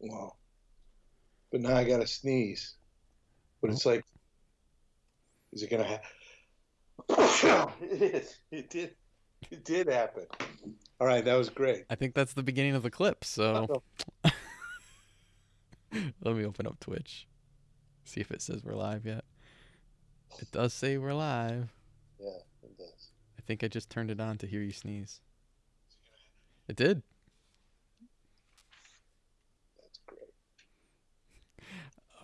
Wow. But now I got to sneeze. But it's like, is it going to happen? it is. It did. It did happen. All right. That was great. I think that's the beginning of the clip. So let me open up Twitch. See if it says we're live yet. It does say we're live. Yeah, it does. I think I just turned it on to hear you sneeze. It did. That's great.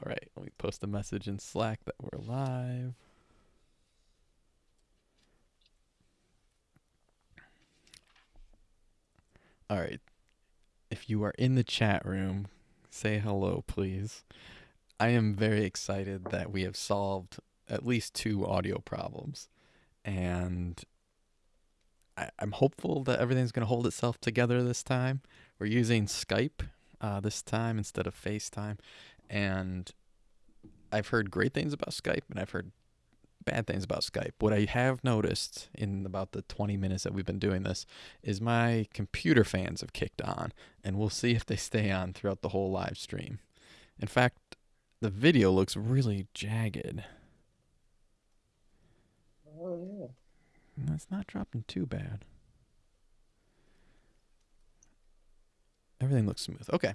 All right, let me post a message in Slack that we're live. All right. If you are in the chat room, say hello, please. I am very excited that we have solved at least two audio problems. And I, I'm hopeful that everything's going to hold itself together this time. We're using Skype uh, this time instead of FaceTime. And I've heard great things about Skype and I've heard bad things about Skype. What I have noticed in about the 20 minutes that we've been doing this is my computer fans have kicked on, and we'll see if they stay on throughout the whole live stream. In fact, the video looks really jagged. Oh, yeah. That's not dropping too bad. Everything looks smooth. Okay.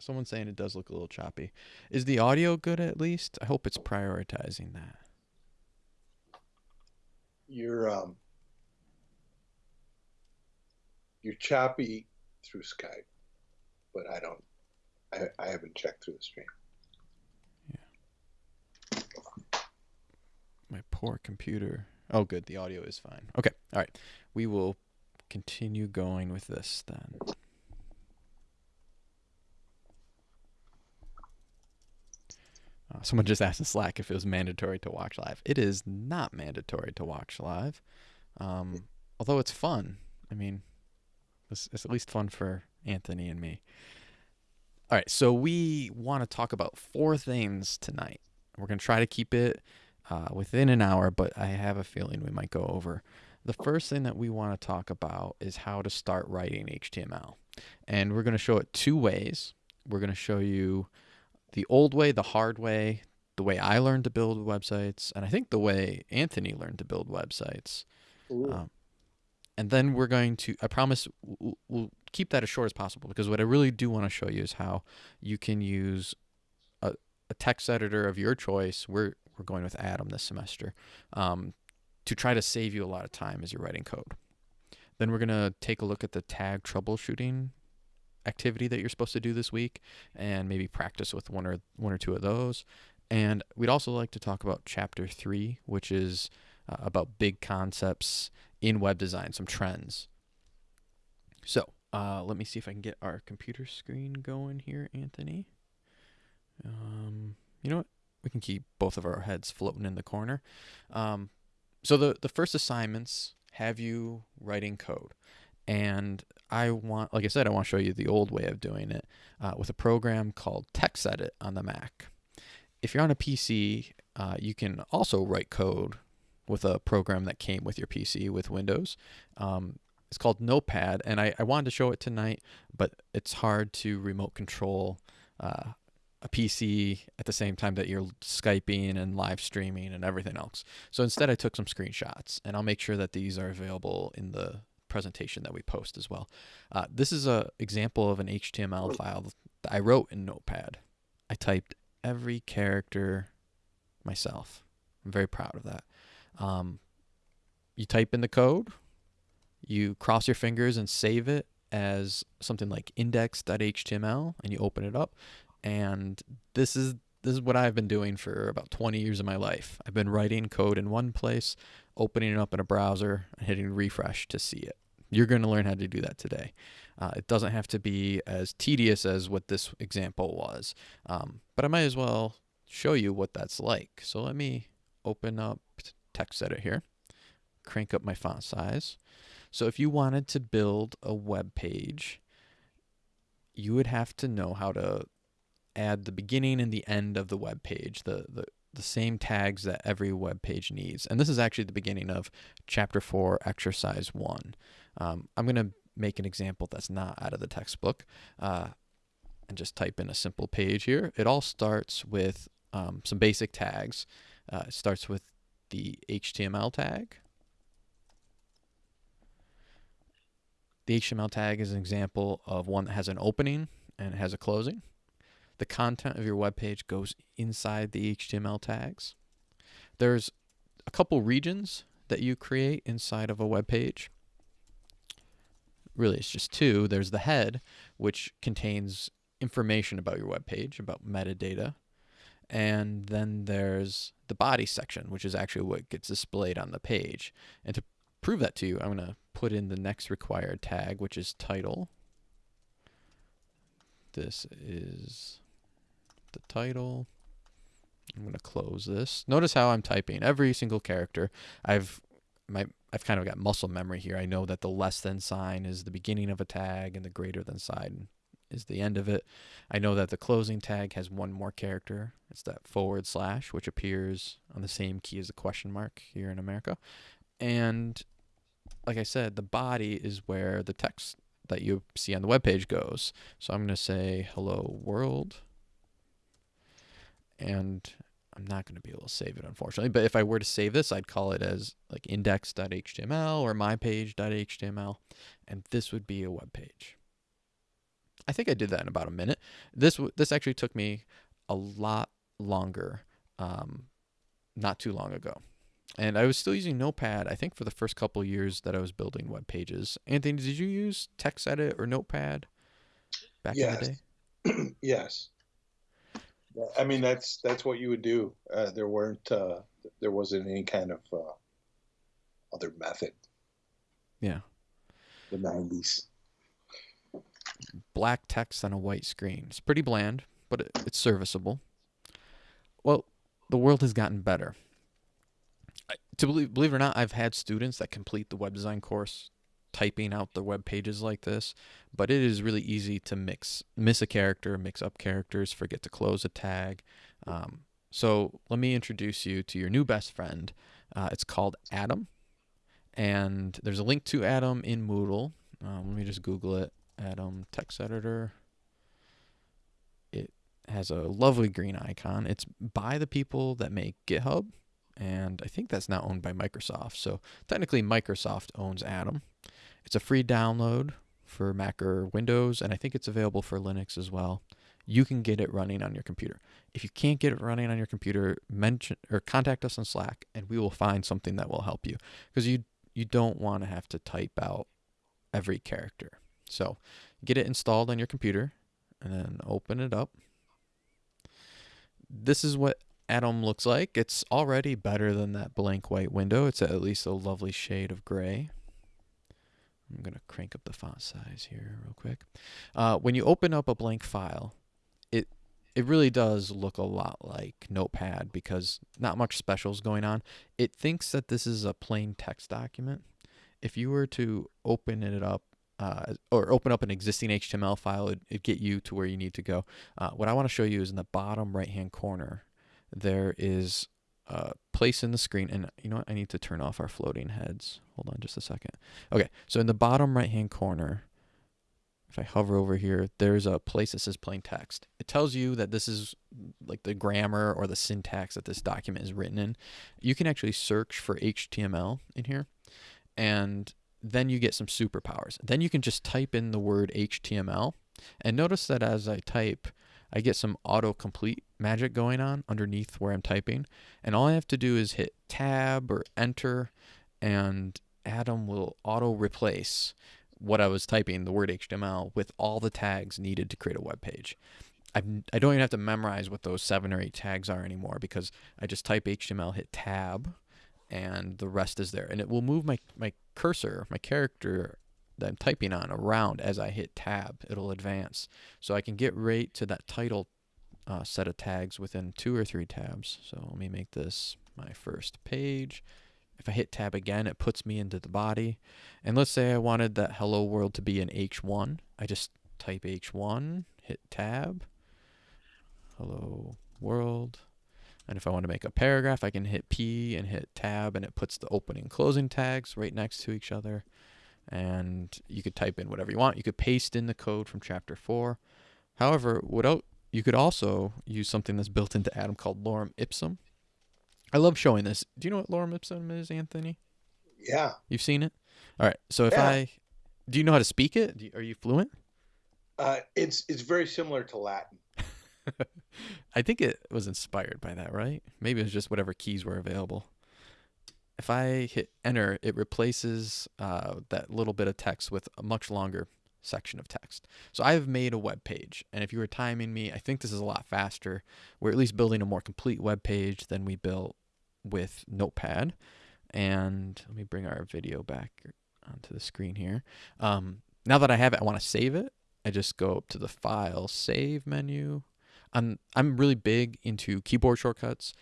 Someone's saying it does look a little choppy. Is the audio good at least? I hope it's prioritizing that. You're, um, you're choppy through Skype, but I don't, I, I haven't checked through the stream. Yeah. My poor computer. Oh, good. The audio is fine. Okay. All right. We will continue going with this then. Uh, someone just asked in Slack if it was mandatory to watch live. It is not mandatory to watch live, um, although it's fun. I mean, it's, it's at least fun for Anthony and me. All right, so we want to talk about four things tonight. We're going to try to keep it uh, within an hour, but I have a feeling we might go over. The first thing that we want to talk about is how to start writing HTML. And we're going to show it two ways. We're going to show you the old way, the hard way, the way I learned to build websites, and I think the way Anthony learned to build websites. Um, and then we're going to, I promise, we'll, we'll keep that as short as possible because what I really do want to show you is how you can use a, a text editor of your choice. We're, we're going with Atom this semester um, to try to save you a lot of time as you're writing code. Then we're going to take a look at the tag troubleshooting activity that you're supposed to do this week and maybe practice with one or one or two of those. And we'd also like to talk about chapter 3, which is uh, about big concepts in web design, some trends. So, uh, let me see if I can get our computer screen going here, Anthony. Um, you know what? We can keep both of our heads floating in the corner. Um, so the the first assignments have you writing code, and I want, like I said, I want to show you the old way of doing it uh, with a program called TextEdit on the Mac. If you're on a PC, uh, you can also write code with a program that came with your PC with Windows. Um, it's called Notepad, and I, I, wanted to show it tonight, but it's hard to remote control uh, a PC at the same time that you're Skyping and live streaming and everything else. So instead, I took some screenshots, and I'll make sure that these are available in the presentation that we post as well. Uh, this is a example of an HTML file that I wrote in Notepad. I typed every character myself. I'm very proud of that. Um, you type in the code, you cross your fingers and save it as something like index.html, and you open it up. And this is this is what I've been doing for about 20 years of my life. I've been writing code in one place, opening it up in a browser, and hitting refresh to see it. You're going to learn how to do that today. Uh, it doesn't have to be as tedious as what this example was, um, but I might as well show you what that's like. So let me open up text TextEdit here, crank up my font size. So if you wanted to build a web page, you would have to know how to add the beginning and the end of the web page, the, the, the same tags that every web page needs. And this is actually the beginning of chapter 4, exercise 1. Um, I'm going to make an example that's not out of the textbook. Uh, and just type in a simple page here. It all starts with um, some basic tags. Uh, it starts with the HTML tag. The HTML tag is an example of one that has an opening and has a closing. The content of your web page goes inside the HTML tags. There's a couple regions that you create inside of a web page. Really, it's just two. There's the head, which contains information about your web page, about metadata. And then there's the body section, which is actually what gets displayed on the page. And to prove that to you, I'm going to put in the next required tag, which is title. This is the title. I'm going to close this. Notice how I'm typing every single character. I've my I've kind of got muscle memory here. I know that the less than sign is the beginning of a tag and the greater than sign is the end of it. I know that the closing tag has one more character. It's that forward slash, which appears on the same key as the question mark here in America. And like I said, the body is where the text that you see on the web page goes. So I'm going to say hello world and I'm not going to be able to save it, unfortunately. But if I were to save this, I'd call it as like index.html or mypage.html, and this would be a web page. I think I did that in about a minute. This this actually took me a lot longer, um, not too long ago, and I was still using Notepad. I think for the first couple years that I was building web pages. Anthony, did you use TextEdit or Notepad back yes. in the day? yes. I mean, that's that's what you would do. Uh, there weren't uh, there wasn't any kind of uh, other method. Yeah. The nineties. Black text on a white screen. It's pretty bland, but it, it's serviceable. Well, the world has gotten better. I, to believe, believe it or not, I've had students that complete the web design course typing out the web pages like this, but it is really easy to mix, miss a character, mix up characters, forget to close a tag. Um, so let me introduce you to your new best friend. Uh, it's called Atom, and there's a link to Atom in Moodle. Um, let me just Google it. Atom text editor. It has a lovely green icon. It's by the people that make GitHub, and I think that's now owned by Microsoft. So technically, Microsoft owns Atom. It's a free download for Mac or Windows, and I think it's available for Linux as well. You can get it running on your computer. If you can't get it running on your computer, mention or contact us on Slack, and we will find something that will help you because you you don't want to have to type out every character. So get it installed on your computer, and then open it up. This is what Atom looks like. It's already better than that blank white window. It's at least a lovely shade of gray. I'm going to crank up the font size here real quick. Uh, when you open up a blank file, it it really does look a lot like Notepad because not much special is going on. It thinks that this is a plain text document. If you were to open it up uh, or open up an existing HTML file, it, would get you to where you need to go. Uh, what I want to show you is in the bottom right hand corner, there is uh, place in the screen. And you know what? I need to turn off our floating heads. Hold on just a second. Okay, so in the bottom right hand corner, if I hover over here, there's a place that says plain text. It tells you that this is like the grammar or the syntax that this document is written in. You can actually search for HTML in here, and then you get some superpowers. Then you can just type in the word HTML, and notice that as I type, I get some autocomplete magic going on underneath where I'm typing. And all I have to do is hit tab or enter and Atom will auto replace what I was typing, the word HTML, with all the tags needed to create a web page. I, don't even have to memorize what those seven or eight tags are anymore because I just type HTML, hit tab, and the rest is there. And it will move my, my cursor, my character that I'm typing on around as I hit tab. It'll advance. So I can get right to that title uh, set of tags within two or three tabs. So let me make this my first page. If I hit tab again, it puts me into the body. And let's say I wanted that hello world to be an H1. I just type H1, hit tab, hello world. And if I want to make a paragraph, I can hit P and hit tab, and it puts the opening closing tags right next to each other and you could type in whatever you want. You could paste in the code from chapter 4. However, without you could also use something that's built into Atom called lorem ipsum. I love showing this. Do you know what lorem ipsum is, Anthony? Yeah. You've seen it. All right. So if Yeah. I, do you know how to speak it? Do you, are you fluent? Uh, it's it's very similar to Latin. I think it was inspired by that, right? Maybe it was just whatever keys were available. If I hit enter, it replaces uh, that little bit of text with a much longer section of text. So I've made a web page, and if you were timing me, I think this is a lot faster. We're at least building a more complete web page than we built with Notepad. And let me bring our video back onto the screen here. Um, now that I have it, I want to save it. I just go up to the File Save menu. I'm I'm really big into keyboard shortcuts.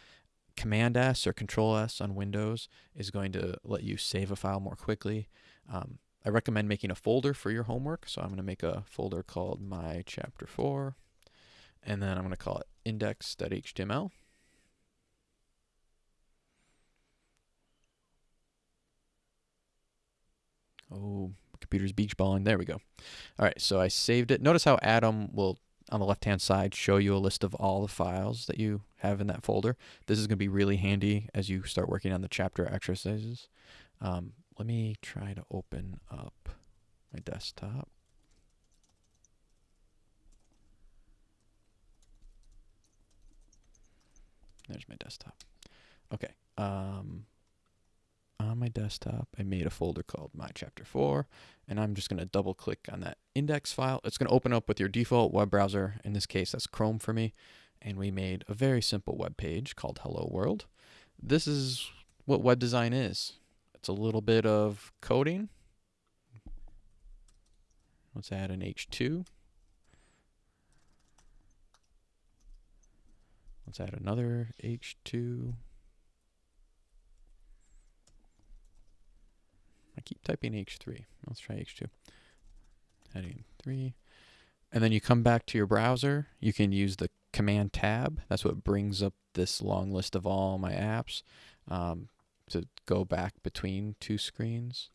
Command S or Control S on Windows is going to let you save a file more quickly. Um, I recommend making a folder for your homework. So I'm going to make a folder called My Chapter 4, and then I'm going to call it index.html. Oh, computer's beach balling. There we go. All right, so I saved it. Notice how Atom will, on the left-hand side, show you a list of all the files that you have in that folder. This is going to be really handy as you start working on the chapter exercises. Um, let me try to open up my desktop. There's my desktop. Okay. Um, on my desktop, I made a folder called My Chapter 4, and I'm just going to double click on that index file. It's going to open up with your default web browser. In this case, that's Chrome for me. And we made a very simple web page called Hello World. This is what web design is. It's a little bit of coding. Let's add an H2. Let's add another H2. I keep typing H3. Let's try H2. Heading 3. And then you come back to your browser. You can use the Command tab. That's what brings up this long list of all my apps um, to go back between two screens.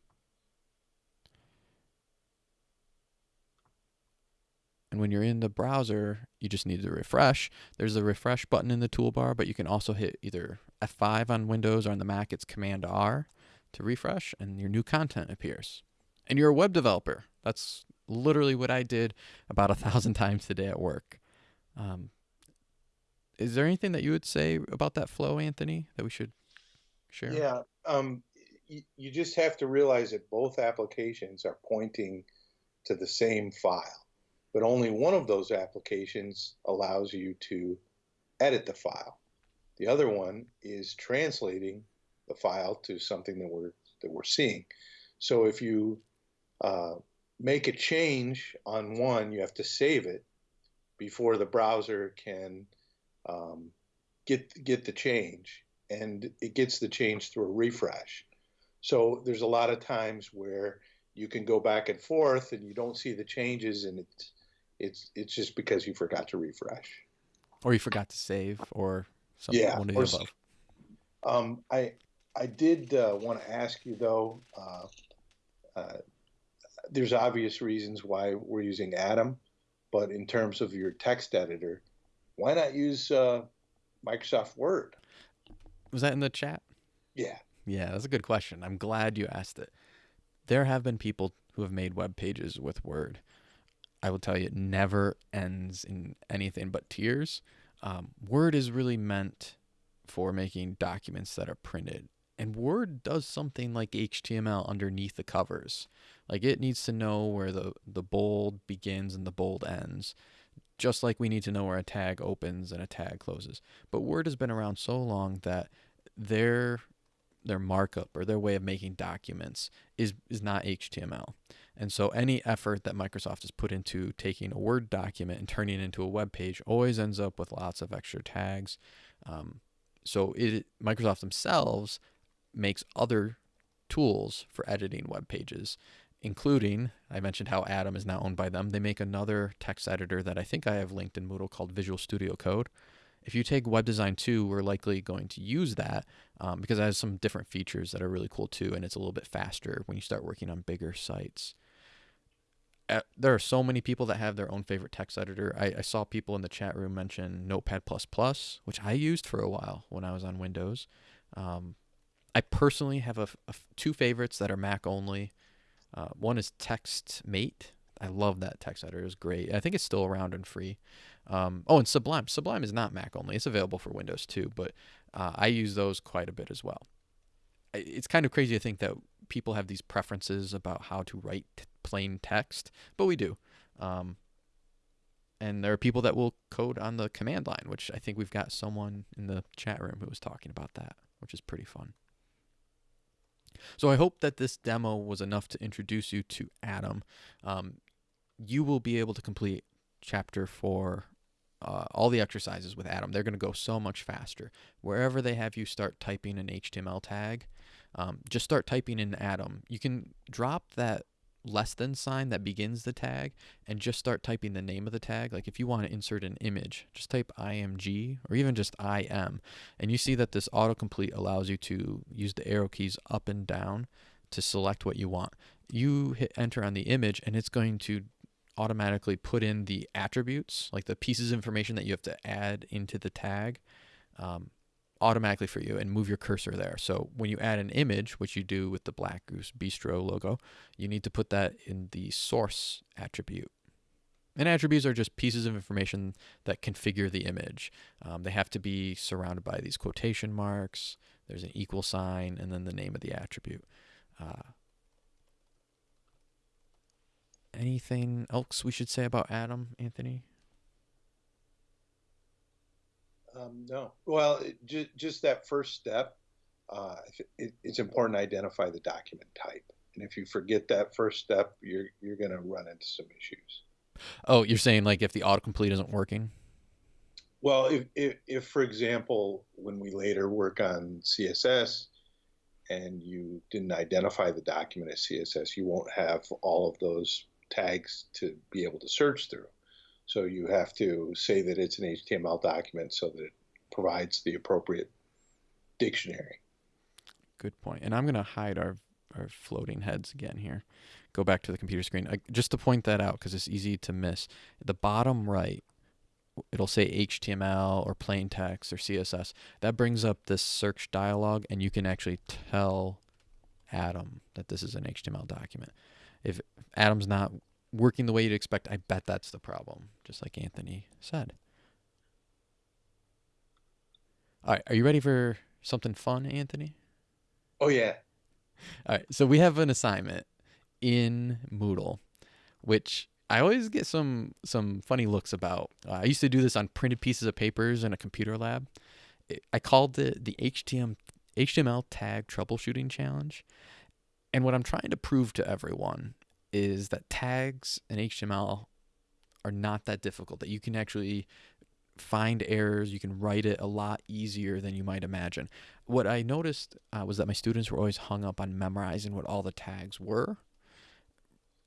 And when you're in the browser, you just need to refresh. There's a refresh button in the toolbar, but you can also hit either F5 on Windows or on the Mac, it's Command R to refresh, and your new content appears. And you're a web developer. That's literally what I did about a thousand times today at work. Um, is there anything that you would say about that flow, Anthony, that we should share? Yeah. Um, you, you just have to realize that both applications are pointing to the same file, but only one of those applications allows you to edit the file. The other one is translating the file to something that we're that we're seeing. So if you uh, make a change on one, you have to save it before the browser can um, get get the change, and it gets the change through a refresh. So there's a lot of times where you can go back and forth, and you don't see the changes, and it's it's it's just because you forgot to refresh. Or you forgot to save, or something. Yeah, one of the above. Um, I I did uh, want to ask you though. Uh, uh, there's obvious reasons why we're using Atom, but in terms of your text editor, why not use uh, Microsoft Word? Was that in the chat? Yeah, Yeah, that's a good question. I'm glad you asked it. There have been people who have made web pages with Word. I will tell you, it never ends in anything but tears. Um, Word is really meant for making documents that are printed. And Word does something like HTML underneath the covers. Like it needs to know where the, the bold begins and the bold ends, just like we need to know where a tag opens and a tag closes. But Word has been around so long that their their markup or their way of making documents is is not HTML. And so any effort that Microsoft has put into taking a Word document and turning it into a web page always ends up with lots of extra tags. Um, so it Microsoft themselves makes other tools for editing web pages, including I mentioned how Atom is now owned by them. They make another text editor that I think I have linked in Moodle called Visual Studio Code. If you take Web Design 2, we're likely going to use that um, because it has some different features that are really cool too, and it's a little bit faster when you start working on bigger sites. uh, there are so many people that have their own favorite text editor. I, I saw people in the chat room mention Notepad++, which I used for a while when I was on Windows. Um, I personally have a, a, two favorites that are Mac only. Uh, one is TextMate. I love that text editor. It's great. I think it's still around and free. Um, oh, and Sublime. Sublime is not Mac only. It's available for Windows too, but uh, I use those quite a bit as well. It's kind of crazy to think that people have these preferences about how to write plain text, but we do. Um, and there are people that will code on the command line, which I think we've got someone in the chat room who was talking about that, which is pretty fun. So I hope that this demo was enough to introduce you to Atom. Um, you will be able to complete chapter four, uh, all the exercises with Atom. They're going to go so much faster. Wherever they have you start typing an HTML tag, um, just start typing in Atom. You can drop that less than sign that begins the tag and just start typing the name of the tag. Like if you want to insert an image, just type img or even just im. And you see that this autocomplete allows you to use the arrow keys up and down to select what you want. You hit enter on the image and it's going to automatically put in the attributes, like the pieces of information that you have to add into the tag. Um, automatically for you and move your cursor there. So when you add an image, which you do with the Black Goose Bistro logo, you need to put that in the source attribute. And attributes are just pieces of information that configure the image. Um, they have to be surrounded by these quotation marks. There's an equal sign and then the name of the attribute. Uh, anything else we should say about Atom, Anthony? Um, no. Well, it, ju- just that first step, uh, it, it's important to identify the document type. And if you forget that first step, you're you're going to run into some issues. Oh, you're saying like if the autocomplete isn't working? Well, if, if, if for example, when we later work on CSS and you didn't identify the document as CSS, you won't have all of those tags to be able to search through. So you have to say that it's an HTML document so that it provides the appropriate dictionary. Good point. And I'm going to hide our, our floating heads again here. Go back to the computer screen. Uh, just to point that out because it's easy to miss. The bottom right, it'll say HTML or plain text or CSS. That brings up this search dialog and you can actually tell Atom that this is an HTML document. If Atom's not working the way you'd expect, I bet that's the problem, just like Anthony said. All right, are you ready for something fun, Anthony? Oh yeah. All right, so we have an assignment in Moodle, which I always get some some funny looks about. Uh, I used to do this on printed pieces of papers in a computer lab. I called it the HTML HTML tag troubleshooting challenge. And what I'm trying to prove to everyone is that tags in HTML are not that difficult, that you can actually find errors, you can write it a lot easier than you might imagine. What I noticed uh, was that my students were always hung up on memorizing what all the tags were.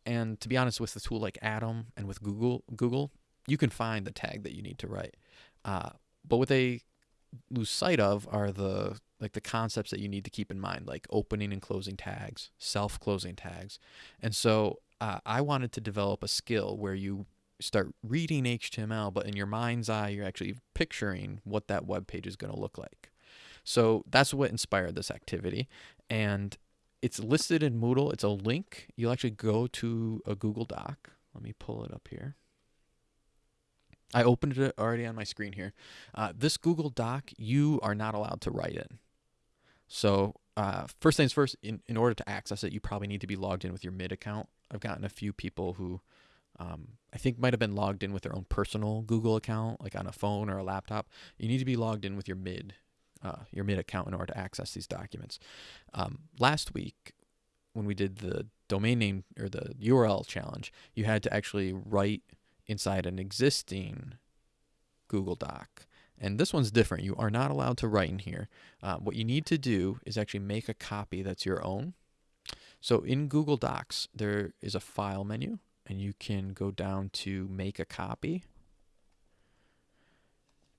And to be honest, with a tool like Atom and with Google, Google, you can find the tag that you need to write. Uh, but what they lose sight of are the like the concepts that you need to keep in mind, like opening and closing tags, self closing tags. And so uh, I wanted to develop a skill where you start reading HTML, but in your mind's eye, you're actually picturing what that web page is going to look like. So that's what inspired this activity. And it's listed in Moodle. It's a link. You'll actually go to a Google Doc. Let me pull it up here. I opened it already on my screen here. Uh, this Google Doc, you are not allowed to write in. So uh, first things first, in, in order to access it, you probably need to be logged in with your mid account. I've gotten a few people who um, I think might have been logged in with their own personal Google account, like on a phone or a laptop. You need to be logged in with your mid, uh, your mid account in order to access these documents. Um, last week, when we did the domain name or the URL challenge, you had to actually write inside an existing Google Doc. And this one's different. You are not allowed to write in here. Uh, what you need to do is actually make a copy that's your own. So in Google Docs, there is a file menu, and you can go down to make a copy.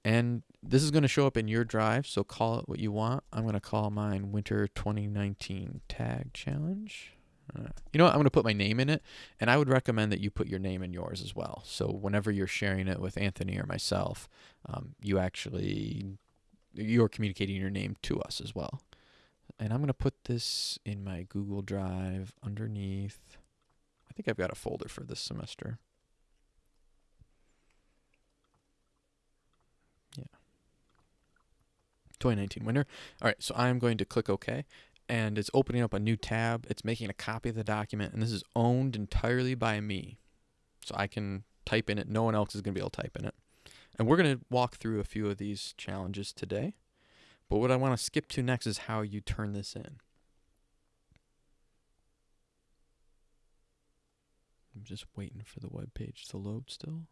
And this is going to show up in your drive, so call it what you want. I'm going to call mine Winter 2019 Tag Challenge. You know what? I'm going to put my name in it, and I would recommend that you put your name in yours as well. So whenever you're sharing it with Anthony or myself, um, you actually you're communicating your name to us as well. And I'm going to put this in my Google Drive underneath. I think I've got a folder for this semester. Yeah. 2019 winter. All right, so I'm going to click OK and it's opening up a new tab. It's making a copy of the document, and this is owned entirely by me. So I can type in it. No one else is going to be able to type in it. And we're going to walk through a few of these challenges today. But what I want to skip to next is how you turn this in. I'm just waiting for the web page to load still.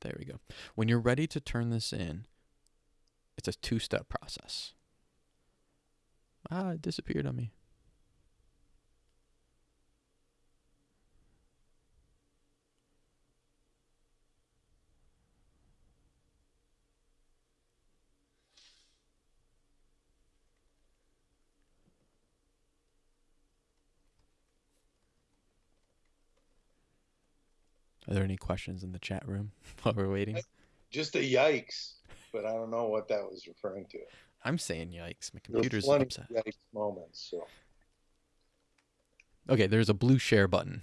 There we go. When you're ready to turn this in, it's a two-step process. Ah, it disappeared on me. Are there any questions in the chat room while we're waiting? Just a yikes, but I don't know what that was referring to. I'm saying yikes. My computer's plenty upset. yikes moments. So Okay, there's a blue share button.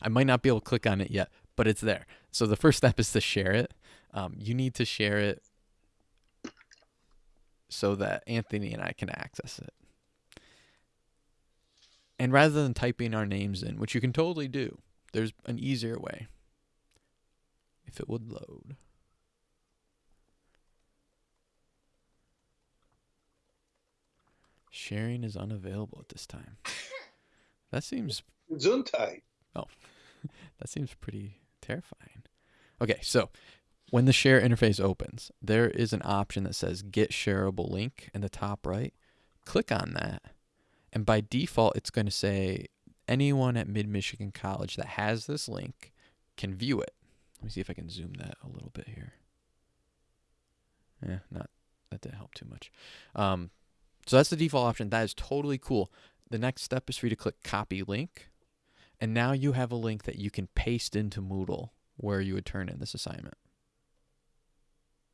I might not be able to click on it yet, but it's there. So the first step is to share it. Um, you need to share it so that Anthony and I can access it. And rather than typing our names in, which you can totally do, there's an easier way. If it would load. Sharing is unavailable at this time. That seems Gesundheit. Oh, that seems pretty terrifying. Okay, so when the share interface opens, there is an option that says get shareable link in the top right. Click on that. And by default, it's going to say anyone at Mid Michigan College that has this link can view it. Let me see if I can zoom that a little bit here. Yeah, not that didn't help too much. Um, so that's the default option. That is totally cool. The next step is for you to click copy link. And now you have a link that you can paste into Moodle where you would turn in this assignment.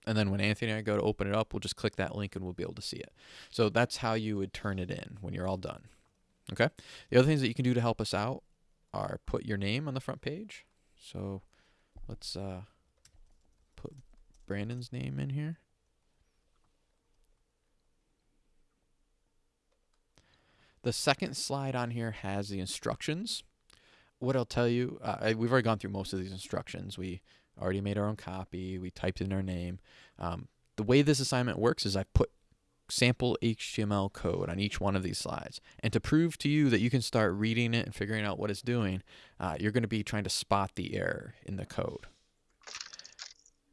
And then when Anthony and I go to open it up, we'll just click that link and we'll be able to see it. So that's how you would turn it in when you're all done. Okay? The other things that you can do to help us out are put your name on the front page. So let's uh, put Brandon's name in here. The second slide on here has the instructions. What I'll tell you, uh, we've already gone through most of these instructions. We already made our own copy. We typed in our name. Um, the way this assignment works is I put sample HTML code on each one of these slides. And to prove to you that you can start reading it and figuring out what it's doing, uh, you're going to be trying to spot the error in the code.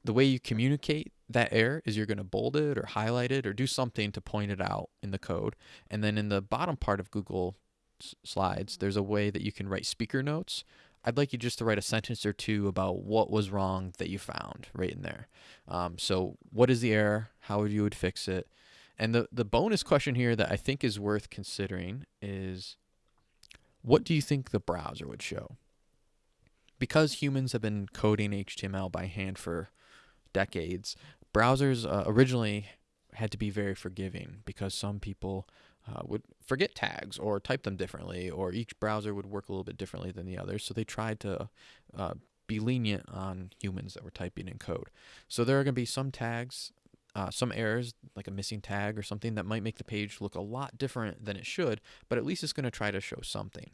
The way you communicate that error is you're going to bold it or highlight it or do something to point it out in the code. And then in the bottom part of Google Slides, there's a way that you can write speaker notes. I'd like you just to write a sentence or two about what was wrong that you found right in there. Um, so, what is the error? How would you would fix it? And the, the bonus question here that I think is worth considering is what do you think the browser would show? Because humans have been coding HTML by hand for decades, browsers uh, originally had to be very forgiving because some people uh, would forget tags or type them differently, or each browser would work a little bit differently than the others. So they tried to uh, be lenient on humans that were typing in code. So there are going to be some tags, uh, some errors, like a missing tag or something that might make the page look a lot different than it should, but at least it's going to try to show something.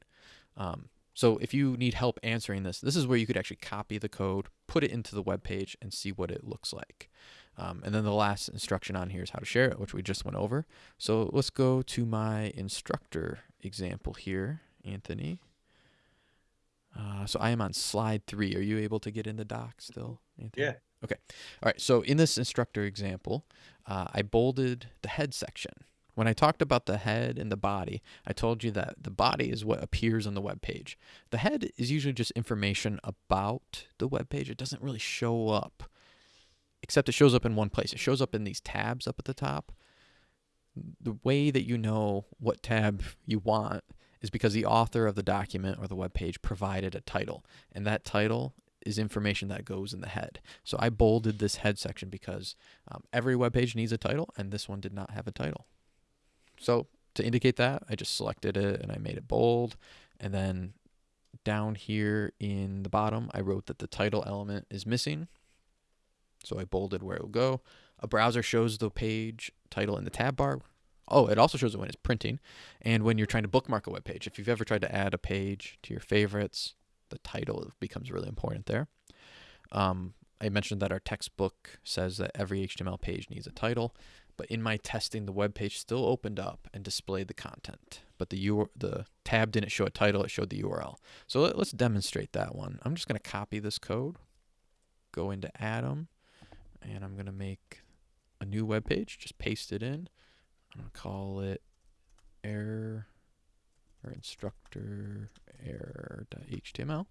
Um, so if you need help answering this, this is where you could actually copy the code, put it into the web page, and see what it looks like. Um, and then the last instruction on here is how to share it, which we just went over. So let's go to my instructor example here, Anthony. Uh, so I am on slide three. Are you able to get in the doc still, Anthony? Yeah. Okay. All right. So in this instructor example, uh, I bolded the head section. When I talked about the head and the body, I told you that the body is what appears on the web page. The head is usually just information about the web page. It doesn't really show up except it shows up in one place. It shows up in these tabs up at the top. The way that you know what tab you want is because the author of the document or the web page provided a title, and that title is information that goes in the head. So I bolded this head section because um, every web page needs a title, and this one did not have a title. So to indicate that, I just selected it and I made it bold, and then down here in the bottom, I wrote that the title element is missing. So I bolded where it will go. A browser shows the page title in the tab bar. Oh, it also shows it when it's printing and when you're trying to bookmark a web page. If you've ever tried to add a page to your favorites, the title becomes really important there. Um, I mentioned that our textbook says that every HTML page needs a title, but in my testing, the web page still opened up and displayed the content, but the U the tab didn't show a title; it showed the URL. So let, us demonstrate that one. I'm just going to copy this code, go into Atom, and I'm going to make a new web page. Just paste it in. I'm going to call it error or instructor error.html.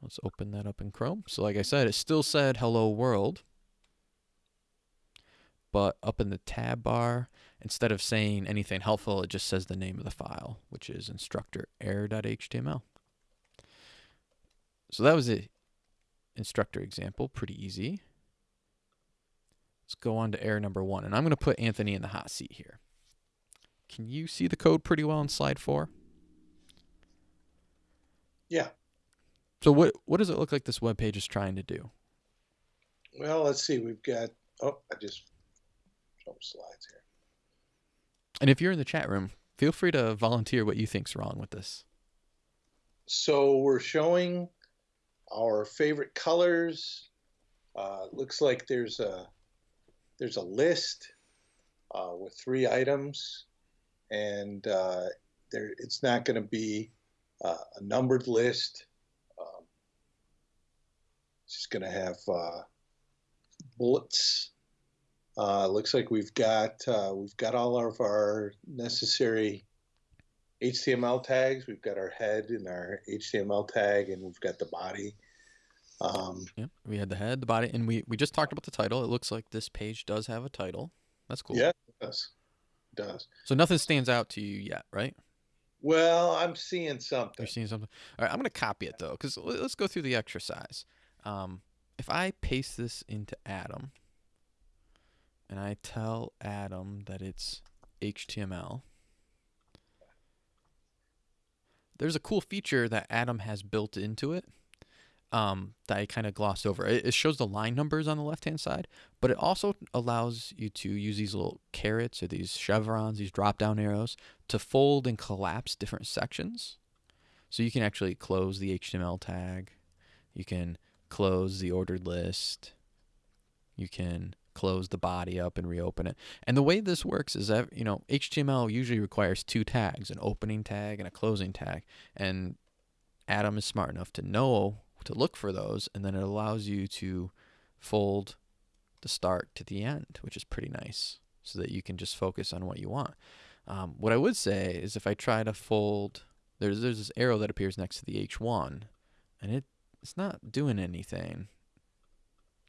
Let's open that up in Chrome. So like I said, it still said hello world. But up in the tab bar, instead of saying anything helpful, it just says the name of the file, which is instructor error.html. So that was the instructor example, pretty easy. Let's go on to error number one. And I'm going to put Anthony in the hot seat here. Can you see the code pretty well on slide four? Yeah. So what what does it look like this web page is trying to do? Well, let's see. We've got oh, I just jumped slides here. And if you're in the chat room, feel free to volunteer what you think's wrong with this. So we're showing our favorite colors. Uh, looks like there's a there's a list uh, with three items, and uh, there it's not going to be uh, a numbered list. Um, it's just going to have uh, bullets. Uh, looks like we've got we've got all of our necessary HTML tags. We've got our head and our HTML tag, and we've got the body. Um, yeah, we had the head, the body, and we we just talked about the title. It looks like this page does have a title. That's cool. Yeah, it does. It does. So nothing stands out to you yet, right? Well, I'm seeing something. You're seeing something. All right, I'm going to copy it though, because let's go through the exercise. Um, if I paste this into Atom, and I tell Atom that it's HTML, there's a cool feature that Atom has built into it um, that I kind of glossed over. It, it, shows the line numbers on the left hand side, but it also allows you to use these little carets or these chevrons, these drop down arrows, to fold and collapse different sections. So you can actually close the HTML tag, you can close the ordered list, you can close the body up and reopen it. And the way this works is that, you know, HTML usually requires two tags, an opening tag and a closing tag. And Atom is smart enough to know to look for those, and then it allows you to fold the start to the end, which is pretty nice, so that you can just focus on what you want. Um, what I would say is if I try to fold, there's there's this arrow that appears next to the H1, and it it's not doing anything.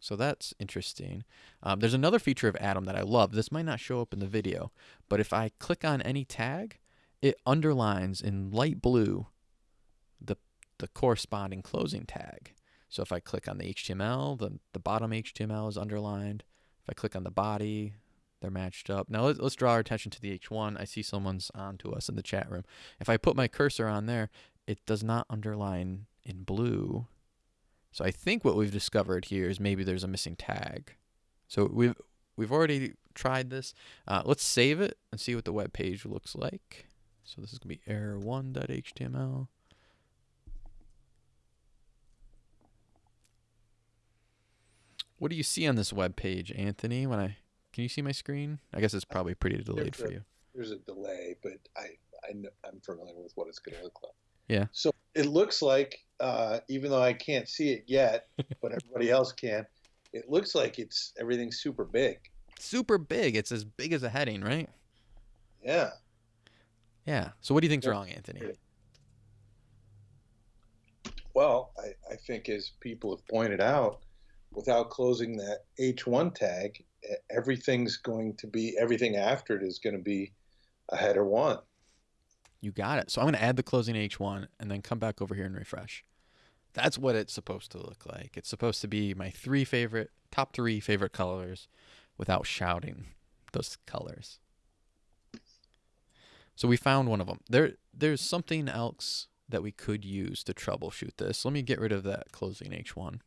So that's interesting. Um, there's another feature of Atom that I love. This might not show up in the video, but if I click on any tag, it underlines in light blue the corresponding closing tag. So if I click on the HTML, the, the bottom HTML is underlined. If I click on the body, they're matched up. Now let's, let's draw our attention to the H1. I see someone's on to us in the chat room. If I put my cursor on there, it does not underline in blue. So I think what we've discovered here is maybe there's a missing tag. So we've we've already tried this. Uh, let's save it and see what the web page looks like. So this is going to be error1.html. What do you see on this web page, Anthony? When I can you see my screen? I guess it's probably pretty delayed for you. There's a delay, but I, I I'm familiar with what it's going to look like. Yeah. So it looks like, uh, even though I can't see it yet, but everybody else can, it looks like it's everything's super big. Super big. It's as big as a heading, right? Yeah. Yeah. So what do you think's wrong, Anthony? Well, I, I think as people have pointed out, without closing that H1 tag, everything's going to be everything after it is going to be a header one. You got it. So I'm going to add the closing H1 and then come back over here and refresh. That's what it's supposed to look like. It's supposed to be my three favorite, top three favorite colors without shouting those colors. So we found one of them. There, there's something else that we could use to troubleshoot this. Let me get rid of that closing H1.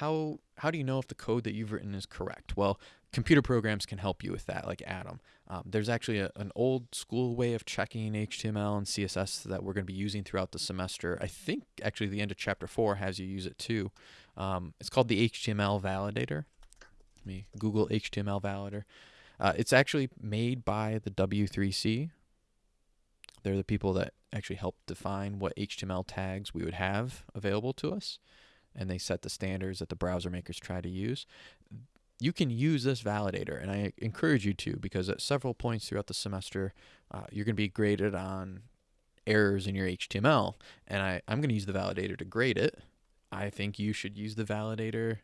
How how do you know if the code that you've written is correct? Well, computer programs can help you with that, like Atom. Um, there's actually a, an old school way of checking HTML and CSS that we're going to be using throughout the semester. I think actually the end of chapter four has you use it too. Um, it's called the HTML validator. Let me Google HTML validator. Uh, it's actually made by the W3C. They're the people that actually help define what HTML tags we would have available to us, and they set the standards that the browser makers try to use. You can use this validator, and I encourage you to because at several points throughout the semester, uh, you're going to be graded on errors in your HTML, and I, I'm going to use the validator to grade it. I think you should use the validator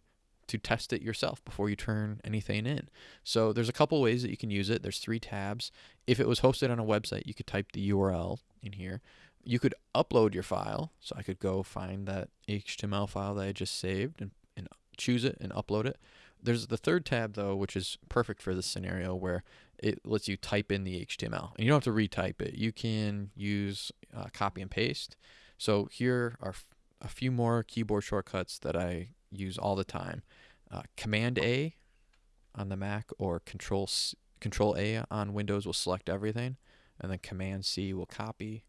to test it yourself before you turn anything in. So there's a couple ways that you can use it. There's three tabs. If it was hosted on a website, you could type the URL in here. You could upload your file. So I could go find that HTML file that I just saved and, and choose it and upload it. There's the third tab though, which is perfect for this scenario where it lets you type in the HTML and you don't have to retype it. You can use uh, copy and paste. So here are a few more keyboard shortcuts that I use all the time. Uh, Command A on the Mac or Control C, Control A on Windows will select everything, and then Command C will copy.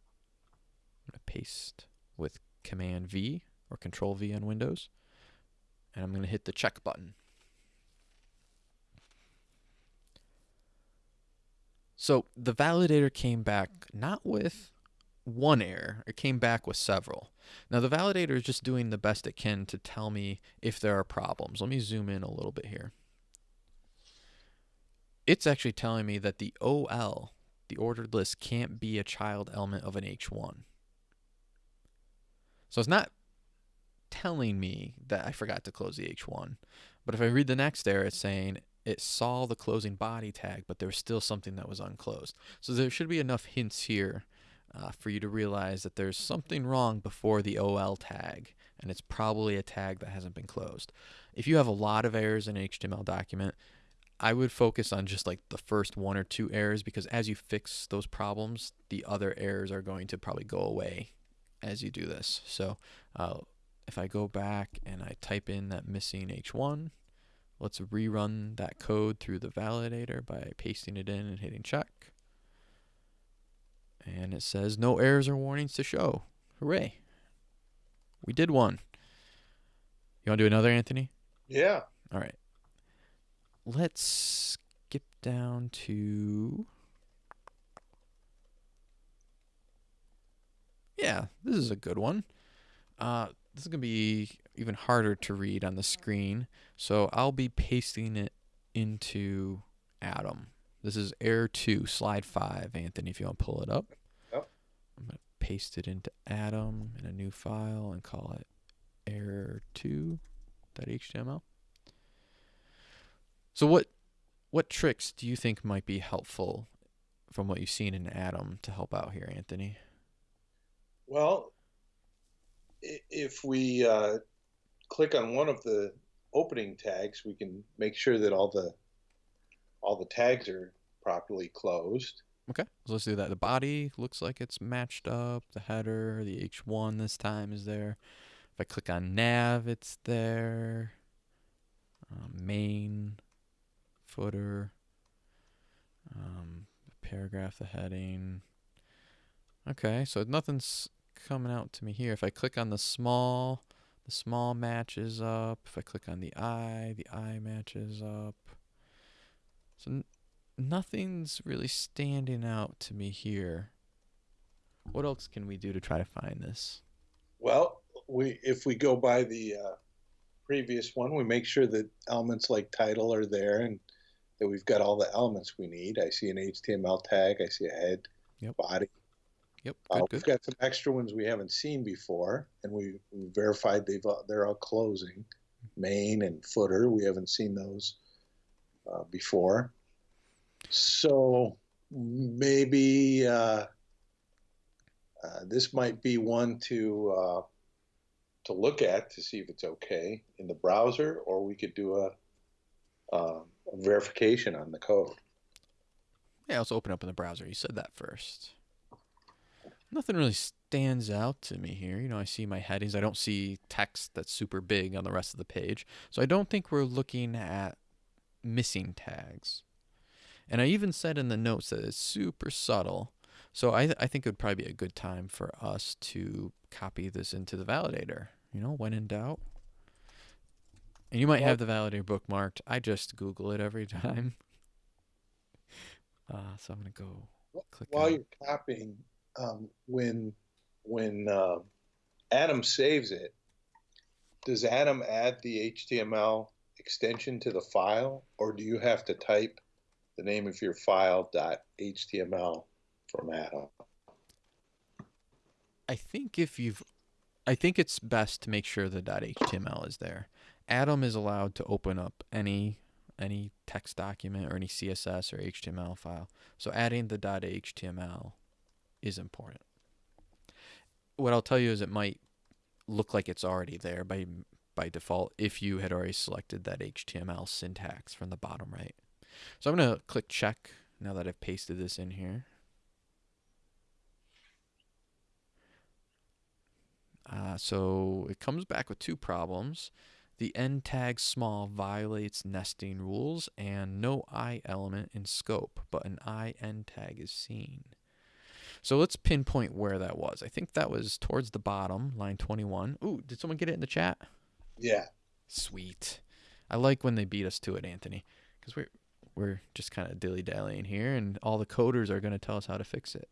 I'm gonna paste with Command V or Control V on Windows, and I'm gonna hit the check button. So the validator came back not with one error, it came back with several. Now the validator is just doing the best it can to tell me if there are problems. Let me zoom in a little bit here. It's actually telling me that the OL, the ordered list, can't be a child element of an H1. So it's not telling me that I forgot to close the H1. But if I read the next error, it's saying it saw the closing body tag, but there was still something that was unclosed. So there should be enough hints here uh, for you to realize that there's something wrong before the OL tag, and it's probably a tag that hasn't been closed. If you have a lot of errors in an HTML document, I would focus on just like the first one or two errors because as you fix those problems, the other errors are going to probably go away as you do this. So uh, if I go back and I type in that missing H1, let's rerun that code through the validator by pasting it in and hitting check. And it says no errors or warnings to show. Hooray. We did one. You want to do another, Anthony? Yeah. All right. Let's skip down to. Yeah, this is a good one. Uh, this is going to be even harder to read on the screen. So I'll be pasting it into Atom. This is Error 2, Slide 5, Anthony, if you want to pull it up. Yep. I'm going to paste it into Atom in a new file and call it error2.html. So what what tricks do you think might be helpful from what you've seen in Atom to help out here, Anthony? Well, if we uh, click on one of the opening tags, we can make sure that all the all the tags are properly closed. Okay, so let's do that. The body looks like it's matched up. The header, the H1 this time is there. If I click on nav, it's there. Uh, main, footer, um, the paragraph, the heading. Okay, so nothing's coming out to me here. If I click on the small, the small matches up. If I click on the eye, the eye matches up. So n- nothing's really standing out to me here. What else can we do to try to find this? Well, we if we go by the uh, previous one, we make sure that elements like title are there and that we've got all the elements we need. I see an HTML tag. I see a head, Yep. body. Yep. Uh, Good. we've got some extra ones we haven't seen before, and we, we verified they've uh, they're all closing. Main and footer, we haven't seen those uh, before. So maybe uh, uh, this might be one to uh, to look at to see if it's okay in the browser, or we could do a, um, a verification on the code. Yeah, let's open up in the browser. You said that first. Nothing really stands out to me here. You know, I see my headings. I don't see text that's super big on the rest of the page. So I don't think we're looking at missing tags. And I even said in the notes that it's super subtle. So I, th- I think it would probably be a good time for us to copy this into the validator. You know, when in doubt. And you might Well- have the validator bookmarked. I just Google it every time. Uh, so I'm going to go click While on- you're copying, um, when when uh, Atom saves it, does Atom add the HTML extension to the file, or do you have to type the name of your file .html from Atom? I think if you've, I think it's best to make sure the .html is there. Atom is allowed to open up any any text document or any CSS or HTML file. So adding the .html is important. What I'll tell you is it might look like it's already there by by default if you had already selected that HTML syntax from the bottom right. So I'm going to click check now that I've pasted this in here. Uh, so it comes back with two problems. The end tag small violates nesting rules and no I element in scope, but an I end tag is seen. So let's pinpoint where that was. I think that was towards the bottom, line 21. Ooh, did someone get it in the chat? Yeah, Sweet. I like when they beat us to it, Anthony, because we're we're just kind of dilly dallying here, and all the coders are going to tell us how to fix it.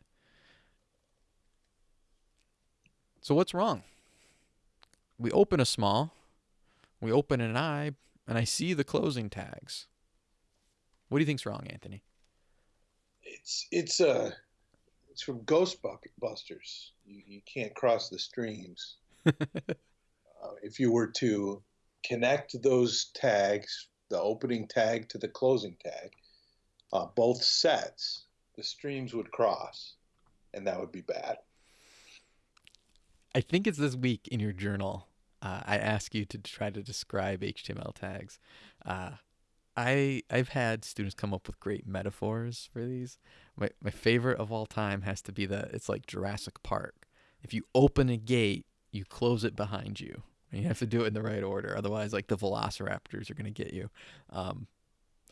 So what's wrong? We open a small, we open an I, and I see the closing tags. What do you think's wrong, Anthony? it's it's uh it's from Ghostbusters. You, you can't cross the streams. uh, if you were to connect those tags, the opening tag to the closing tag, uh, both sets, the streams would cross, and that would be bad. I think it's this week in your journal. Uh, I ask you to try to describe HTML tags. I I've had students come up with great metaphors for these. My my favorite of all time has to be that it's like Jurassic Park. If you open a gate, you close it behind you. And you have to do it in the right order, otherwise, like the Velociraptors are gonna get you. Um,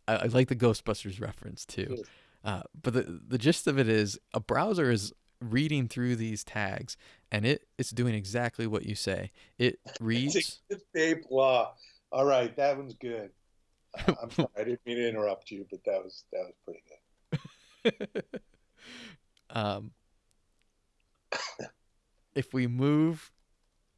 I, I like the Ghostbusters reference too. Uh, but the the gist of it is a browser is reading through these tags and it it's doing exactly what you say. It reads. It's Dave Law. All right, that one's good. Uh, I'm sorry, I didn't mean to interrupt you, but that was that was pretty good. um, if we move,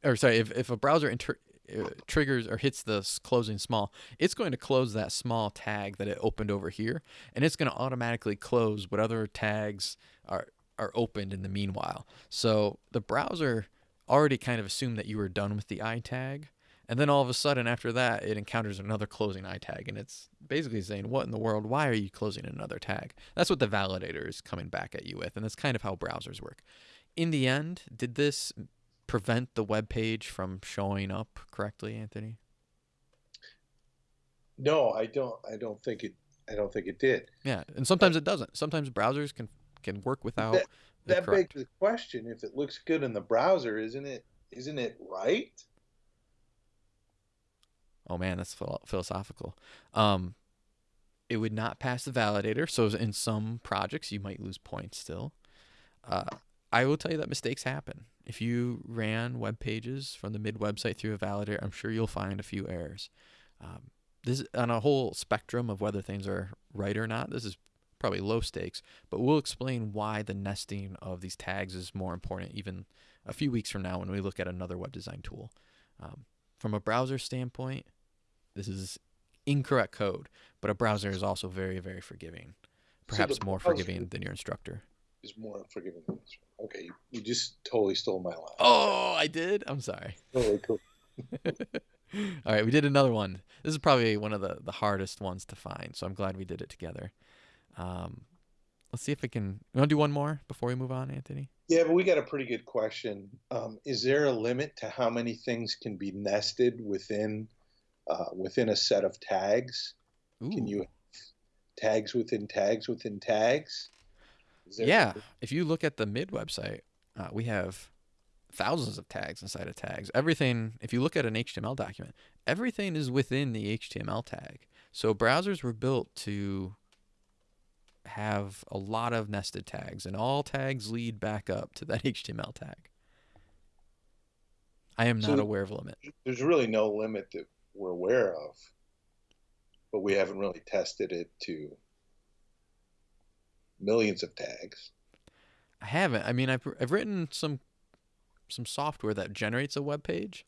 or sorry, if, if a browser inter- uh, triggers or hits the closing small, it's going to close that small tag that it opened over here, and it's going to automatically close what other tags are are opened in the meanwhile. So the browser already kind of assumed that you were done with the i tag. And then all of a sudden, after that, it encounters another closing i tag, and it's basically saying, "What in the world? Why are you closing another tag?" That's what the validator is coming back at you with, and that's kind of how browsers work. In the end, did this prevent the web page from showing up correctly, Anthony? No, I don't. I don't think it. I don't think it did. Yeah, and sometimes it doesn't. Sometimes browsers can can work without. That- That begs the question: If it looks good in the browser, isn't it? Isn't it right? Oh man, that's philosophical. Um, it would not pass the validator, so in some projects you might lose points still. Uh, I will tell you that mistakes happen. If you ran web pages from the mid website through a validator, I'm sure you'll find a few errors. Um, this on a whole spectrum of whether things are right or not. This is probably low stakes, but we'll explain why the nesting of these tags is more important even a few weeks from now when we look at another web design tool. Um, from a browser standpoint, this is incorrect code, but a browser is also very, very forgiving. Perhaps the more forgiving than your instructor. is more forgiving than. Okay, you, you just totally stole my line. Oh, I did. I'm sorry. Totally cool. All right, we did another one. This is probably one of the, the hardest ones to find, so I'm glad we did it together. Um, let's see if we can. You want to do one more before we move on, Anthony? Yeah, but we got a pretty good question. Um, is there a limit to how many things can be nested within uh, within a set of tags? Can you tags within tags within tags? Yeah, if you look at the mid website, uh, we have thousands of tags inside of tags. Everything, if you look at an HTML document, everything is within the HTML tag. So browsers were built to have a lot of nested tags, and all tags lead back up to that HTML tag. I am So not aware of a limit. There's really no limit that we're aware of, but we haven't really tested it to millions of tags. I haven't. I mean, I've I've written some some software that generates a web page,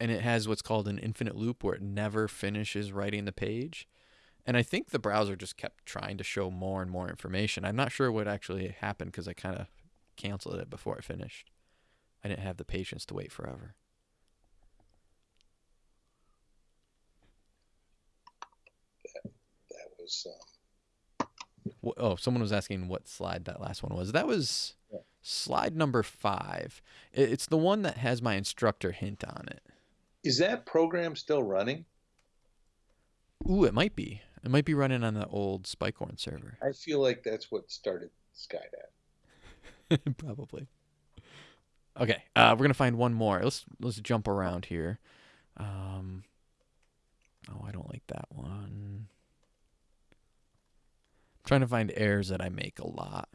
and it has what's called an infinite loop where it never finishes writing the page. And I think the browser just kept trying to show more and more information. I'm not sure what actually happened because I kind of canceled it before it finished. I didn't have the patience to wait forever. That was um, Oh, someone was asking what slide that last one was. That was Yeah. slide number five. I- It's the one that has my instructor hint on it. is that program still running? Ooh, it might be. It might be running on the old Spikehorn server. I feel like that's what started Skydive. Probably. Okay, uh, we're gonna find one more. Let's let's jump around here. Um, oh, I don't like that one. I'm trying to find errors that I make a lot.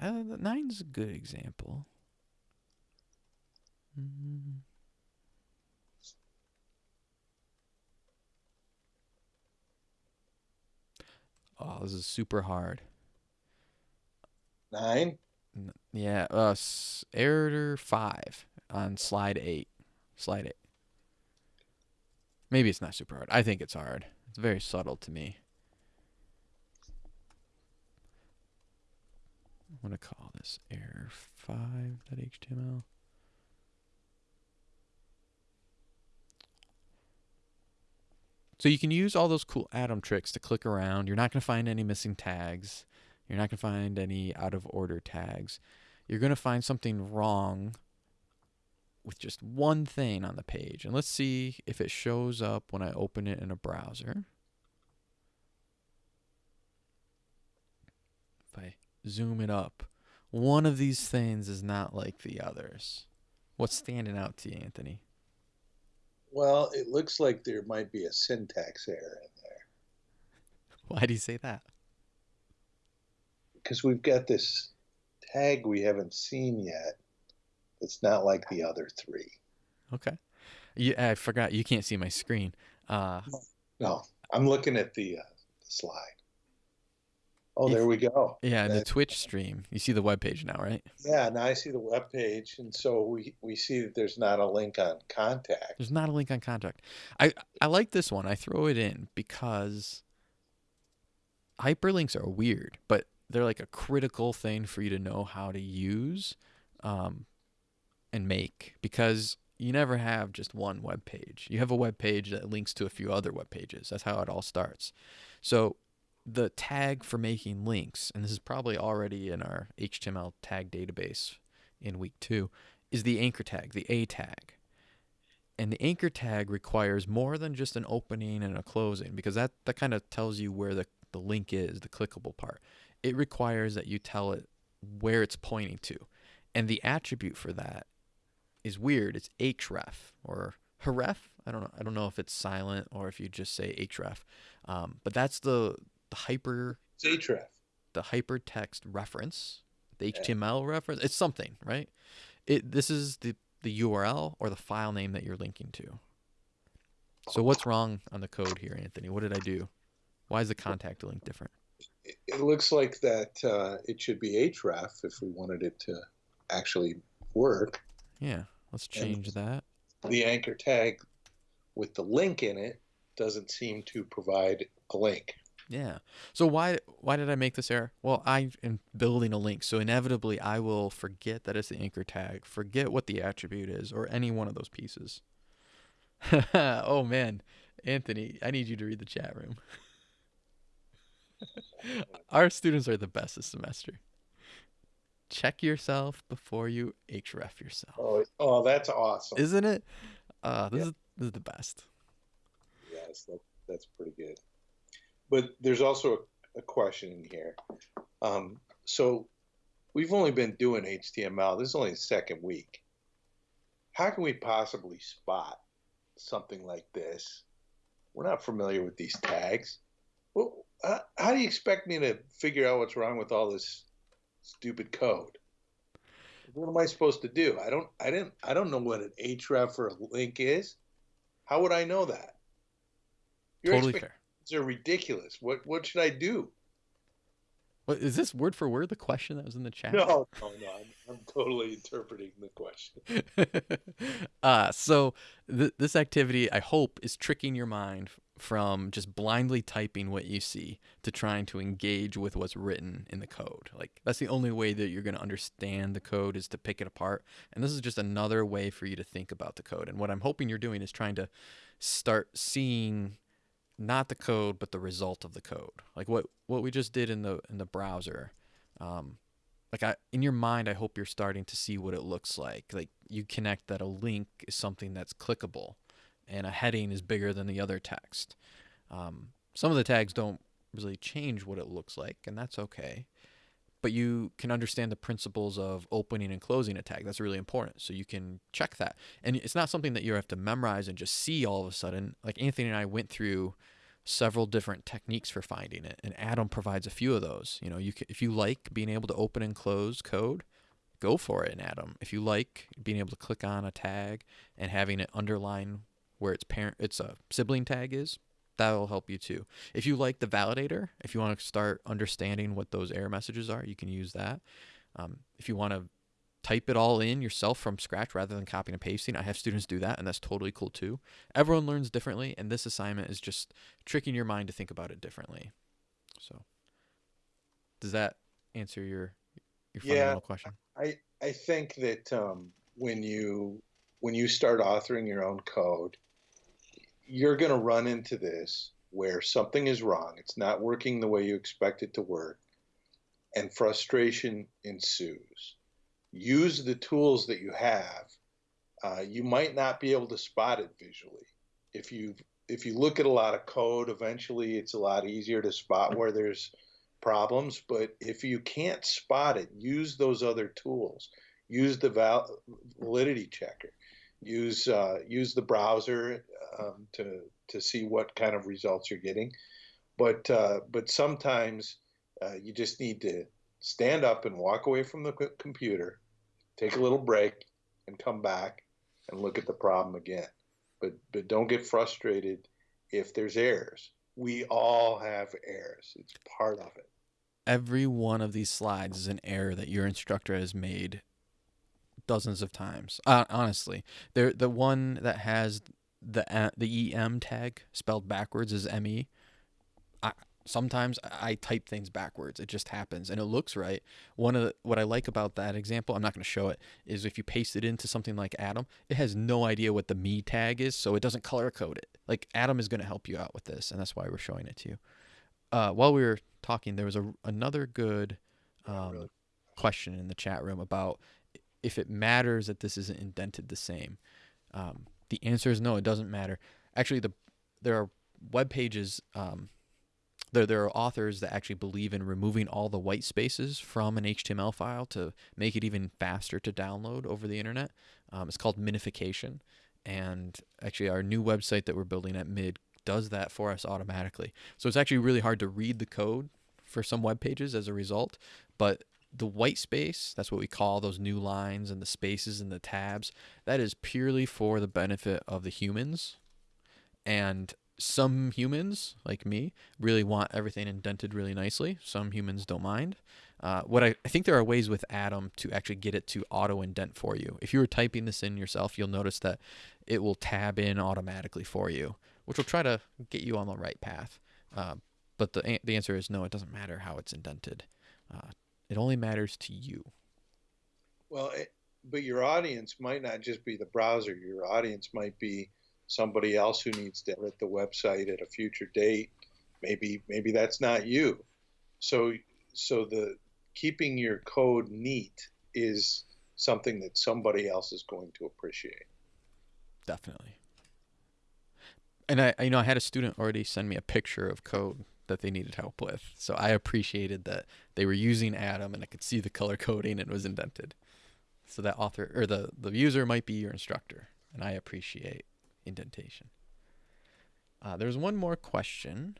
Uh, nine's a good example. Mm. Oh, this is super hard. Nine? N- Yeah, uh, s- error five on slide eight. Slide eight. Maybe it's not super hard. I think it's hard. It's very subtle to me. I'm gonna call this error five. That HTML. So you can use all those cool Atom tricks to click around. You're not gonna find any missing tags. You're not going to find any out of order tags. You're going to find something wrong with just one thing on the page. And let's see if it shows up when I open it in a browser. If I zoom it up, one of these things is not like the others. What's standing out to you, Anthony? Well, it looks like there might be a syntax error in there Why do you say that? because we've got this tag we haven't seen yet. It's not like the other three. Okay. Yeah, I forgot. You can't see my screen. Uh, No, I'm looking at the, uh, the slide. Oh, there we go. yeah, in the Twitch stream, you see the web page now, right? Yeah, now I see the web page, and so we we see that there's not a link on contact. There's not a link on contact. I I like this one. I throw it in because hyperlinks are weird, but they're like a critical thing for you to know how to use um, and make because you never have just one web page. You have a web page that links to a few other web pages. That's how it all starts. So the tag for making links, and this is probably already in our HTML tag database in week two, is the anchor tag, the A tag. And the anchor tag requires more than just an opening and a closing because that, that kind of tells you where the, the link is, the clickable part. It requires that you tell it where it's pointing to. And the attribute for that is weird. It's href or href. I don't know. I don't know if it's silent or if you just say href. Um, but that's the the hyper It's href. the hypertext reference, the Yeah. HTML reference. It's something, right? It this is the the URL or the file name that you're linking to. So what's wrong on the code here, Anthony? What did I do? Why is the contact link different? It, looks like that uh, it should be href if we wanted it to actually work. Yeah, let's And- change that. The anchor tag with the link in it doesn't seem to provide a link. Yeah. So why why did I make this error? Well, I am building a link, so inevitably I will forget that it's the anchor tag, forget what the attribute is, or any one of those pieces. oh man, Anthony, I need you to read the chat room. Our students are the best this semester. Check yourself before you href yourself. Oh, oh, that's awesome. Isn't it? Uh, this, is, this is the best. Yes, that, that's pretty good. But there's also a, a question in here. Um, so we've only been doing HTML. This is only the second week. How can we possibly spot something like this? We're not familiar with these tags. Well, how do you expect me to figure out what's wrong with all this stupid code? What am I supposed to do? I don't. I didn't. I don't know what an href or a link is. How would I know that? Your totally fair. Are ridiculous. What What should I do? What is this word for word the question that was in the chat? No, no, no. I'm, I'm totally interpreting the question. uh, so th- this activity, I hope, is tricking your mind from just blindly typing what you see to trying to engage with what's written in the code. Like that's the only way that you're going to understand the code is to pick it apart. And this is just another way for you to think about the code. And what I'm hoping you're doing is trying to start seeing not the code but the result of the code. Like what what we just did in the in the browser um, like I, in your mind i hope you're starting to see what it looks like. Like you connect that a link is something that's clickable and a heading is bigger than the other text. Um, some of the tags don't really change what it looks like and that's okay but you can understand the principles of opening and closing a tag. That's really important. So you can check that. And it's not something that you have to memorize and just see all of a sudden. Like Anthony and I went through several different techniques for finding it, and Atom provides a few of those. You know, you can, if you like being able to open and close code, go for it in Atom. If you like being able to click on a tag and having it underline where its parent its a sibling tag is, that'll help you too. If you like the validator, if you want to start understanding what those error messages are, you can use that. Um, if you want to type it all in yourself from scratch rather than copying and pasting, I have students do that, and that's totally cool too. Everyone learns differently, and this assignment is just tricking your mind to think about it differently. So, does that answer your your fundamental yeah, question? I I think that um, when you when you start authoring your own code, you're going to run into this where something is wrong. It's not working the way you expect it to work, and frustration ensues. Use the tools that you have. Uh, you might not be able to spot it visually. If you if you look at a lot of code, eventually it's a lot easier to spot where there's problems. But if you can't spot it, use those other tools. Use the val- validity checker use uh, use the browser um, to to see what kind of results you're getting. But uh, but sometimes uh, you just need to stand up and walk away from the computer, take a little break, and come back and look at the problem again. But but don't get frustrated if there's errors. We all have errors. It's part of it. Every one of these slides is an error that your instructor has made dozens of times. Uh, honestly, the the one that has the uh, the em tag spelled backwards is me. I sometimes I type things backwards. It just happens, and it looks right. One of the, what I like about that example, I'm not going to show it, is if you paste it into something like Atom, it has no idea what the me tag is, so it doesn't color code it. Like Atom is going to help you out with this, and that's why we're showing it to you. Uh, while we were talking, there was a another good um, question in the chat room about if it matters that this isn't indented the same. Um, the answer is no, it doesn't matter. Actually, the there are web pages. Um, there there are authors that actually believe in removing all the white spaces from an HTML file to make it even faster to download over the internet. Um, it's called minification, and actually, our new website that we're building at Mid does that for us automatically. So it's actually really hard to read the code for some web pages as a result, but the white space, that's what we call those new lines and the spaces and the tabs, that is purely for the benefit of the humans. And some humans, like me, really want everything indented really nicely. Some humans don't mind. Uh, what I, I think there are ways with Atom to actually get it to auto indent for you. If you were typing this in yourself, you'll notice that it will tab in automatically for you, which will try to get you on the right path. Uh, but the, the answer is no. It doesn't matter how it's indented. Uh, it only matters to you. Well, it, but your audience might not just be the browser. Your audience might be somebody else who needs to edit the website at a future date. Maybe maybe that's not you. So so the keeping your code neat is something that somebody else is going to appreciate. Definitely. And I, I- you know, I had a student already send me a picture of code that they needed help with. So I appreciated that they were using Atom and I could see the color coding and it was indented. So that author or the, the user might be your instructor. And I appreciate indentation. Uh, there's one more question.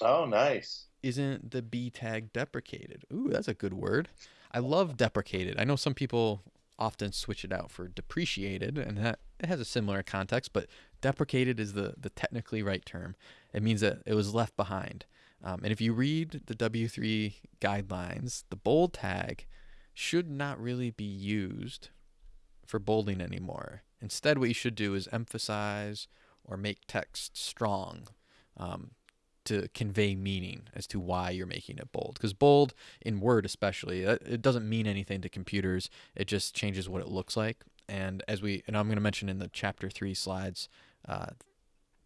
Oh, nice. Isn't the B tag deprecated? Ooh, that's a good word. I love deprecated. I know some people often switch it out for depreciated, and that it has a similar context, but deprecated is the, the technically right term. It means that it was left behind. Um, and if you read the W3 guidelines, the bold tag should not really be used for bolding anymore. Instead, what you should do is emphasize or make text strong um, to convey meaning as to why you're making it bold. Because bold in Word, especially, it doesn't mean anything to computers. It just changes what it looks like. And as we, and I'm going to mention in the chapter three slides, uh,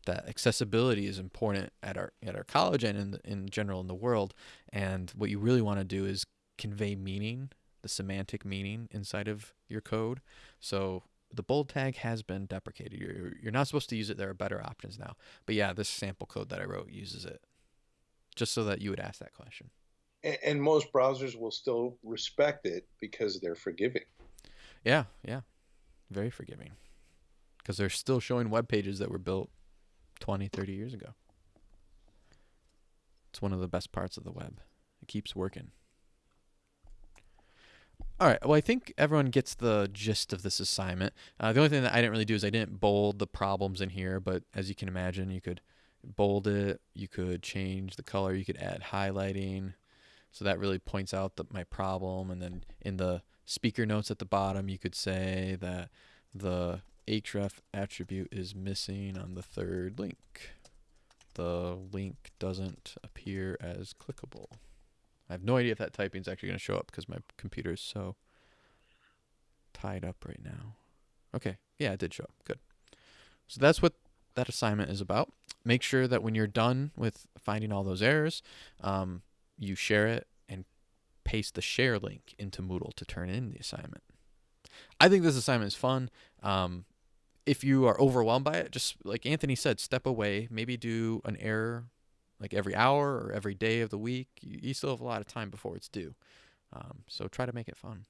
that accessibility is important at our at our college and in the, in general in the world. And what you really want to do is convey meaning, the semantic meaning inside of your code. So the bold tag has been deprecated. You're you're not supposed to use it. There are better options now. But yeah, this sample code that I wrote uses it, just so that you would ask that question. And, and most browsers will still respect it because they're forgiving. Yeah, yeah, very forgiving, because they're still showing web pages that were built 20, 30 years ago. It's one of the best parts of the web. It keeps working. All right. Well, I think everyone gets the gist of this assignment. Uh, the only thing that I didn't really do is I didn't bold the problems in here, but as you can imagine, you could bold it, you could change the color, you could add highlighting. So that really points out the, my problem. And then in the speaker notes at the bottom, you could say that the href attribute is missing on the third link. The link doesn't appear as clickable. I have no idea if that typing is actually going to show up because my computer is so tied up right now. Okay, yeah, it did show up. Good. So that's what that assignment is about. Make sure that when you're done with finding all those errors, um, you share it and paste the share link into Moodle to turn in the assignment. I think this assignment is fun. Um, if you are overwhelmed by it, just like Anthony said, step away. Maybe do an error like every hour or every day of the week. You, you still have a lot of time before it's due. Um, so try to make it fun.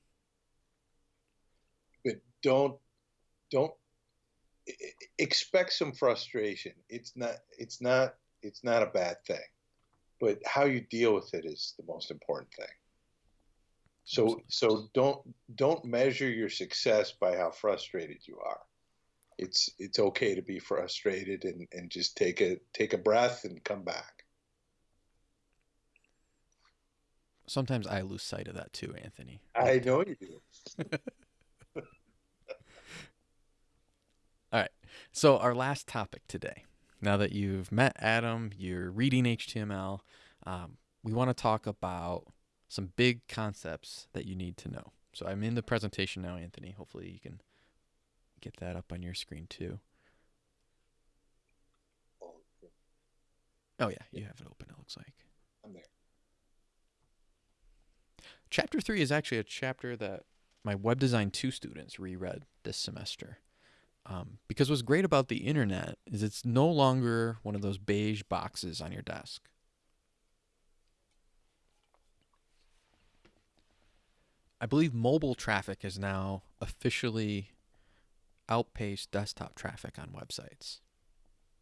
But don't don't expect some frustration. It's not it's not it's not a bad thing. But how you deal with it is the most important thing. So Absolutely. so don't don't measure your success by how frustrated you are. It's it's okay to be frustrated and, and just take a take a breath and come back. Sometimes I lose sight of that too, Anthony. I know you do. All right. So our last topic today. Now that you've met Atom, you're reading HTML. Um, we want to talk about some big concepts that you need to know. So I'm in the presentation now, Anthony. Hopefully you can get that up on your screen too. Oh yeah, you have it open. It looks like. I'm there. Chapter three is actually a chapter that my Web Design 2 students reread this semester. Um, because what's great about the internet is it's no longer one of those beige boxes on your desk. I believe mobile traffic is now officially outpaced desktop traffic on websites.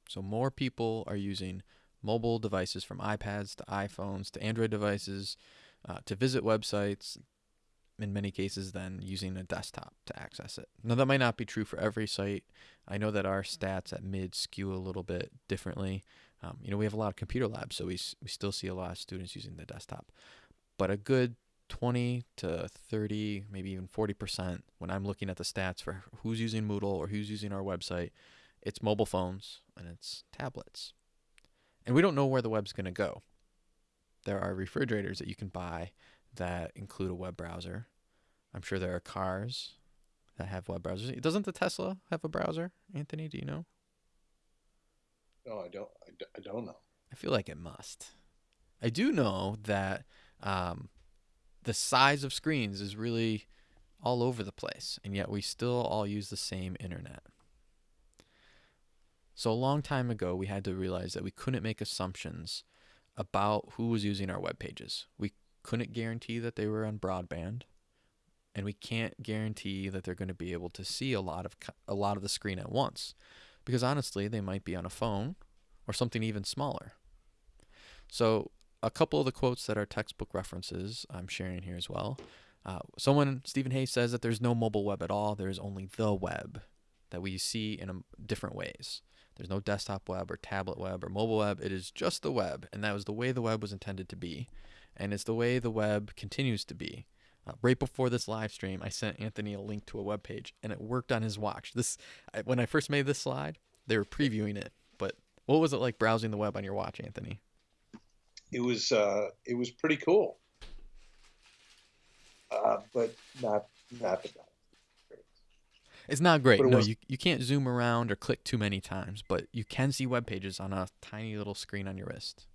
So more people are using mobile devices from iPads to iPhones to Android devices uh, to visit websites, in many cases, than using a desktop to access it. Now, that might not be true for every site. I know that our stats at mid skew a little bit differently. Um, you know, we have a lot of computer labs, so we, we still see a lot of students using the desktop. But a good 20 to 30, maybe even 40% when I'm looking at the stats for who's using Moodle or who's using our website, it's mobile phones and it's tablets. And we don't know where the web's going to go. There are refrigerators that you can buy that include a web browser. I'm sure there are cars that have web browsers. Doesn't the Tesla have a browser, Anthony? Do you know? No, I don't. I, d- I don't know. I feel like it must. I do know that um, the size of screens is really all over the place, and yet we still all use the same internet. So, a long time ago, we had to realize that we couldn't make assumptions about who was using our web pages. We couldn't guarantee that they were on broadband, and we can't guarantee that they're going to be able to see a lot of a lot of the screen at once, because honestly, they might be on a phone or something even smaller. So, a couple of the quotes that are textbook references I'm sharing here as well. Uh, someone, Stephen Hayes, says that there's no mobile web at all. There is only the web that we see in a, different ways. There's no desktop web or tablet web or mobile web. It is just the web, and that was the way the web was intended to be, and it's the way the web continues to be. Uh, right before this live stream, I sent Anthony a link to a web page, and it worked on his watch. This, I, when I first made this slide, they were previewing it. But what was it like browsing the web on your watch, Anthony? It was uh, it was pretty cool, uh, but not not the best. It's not great. No, was- you, you can't zoom around or click too many times, but you can see web pages on a tiny little screen on your wrist.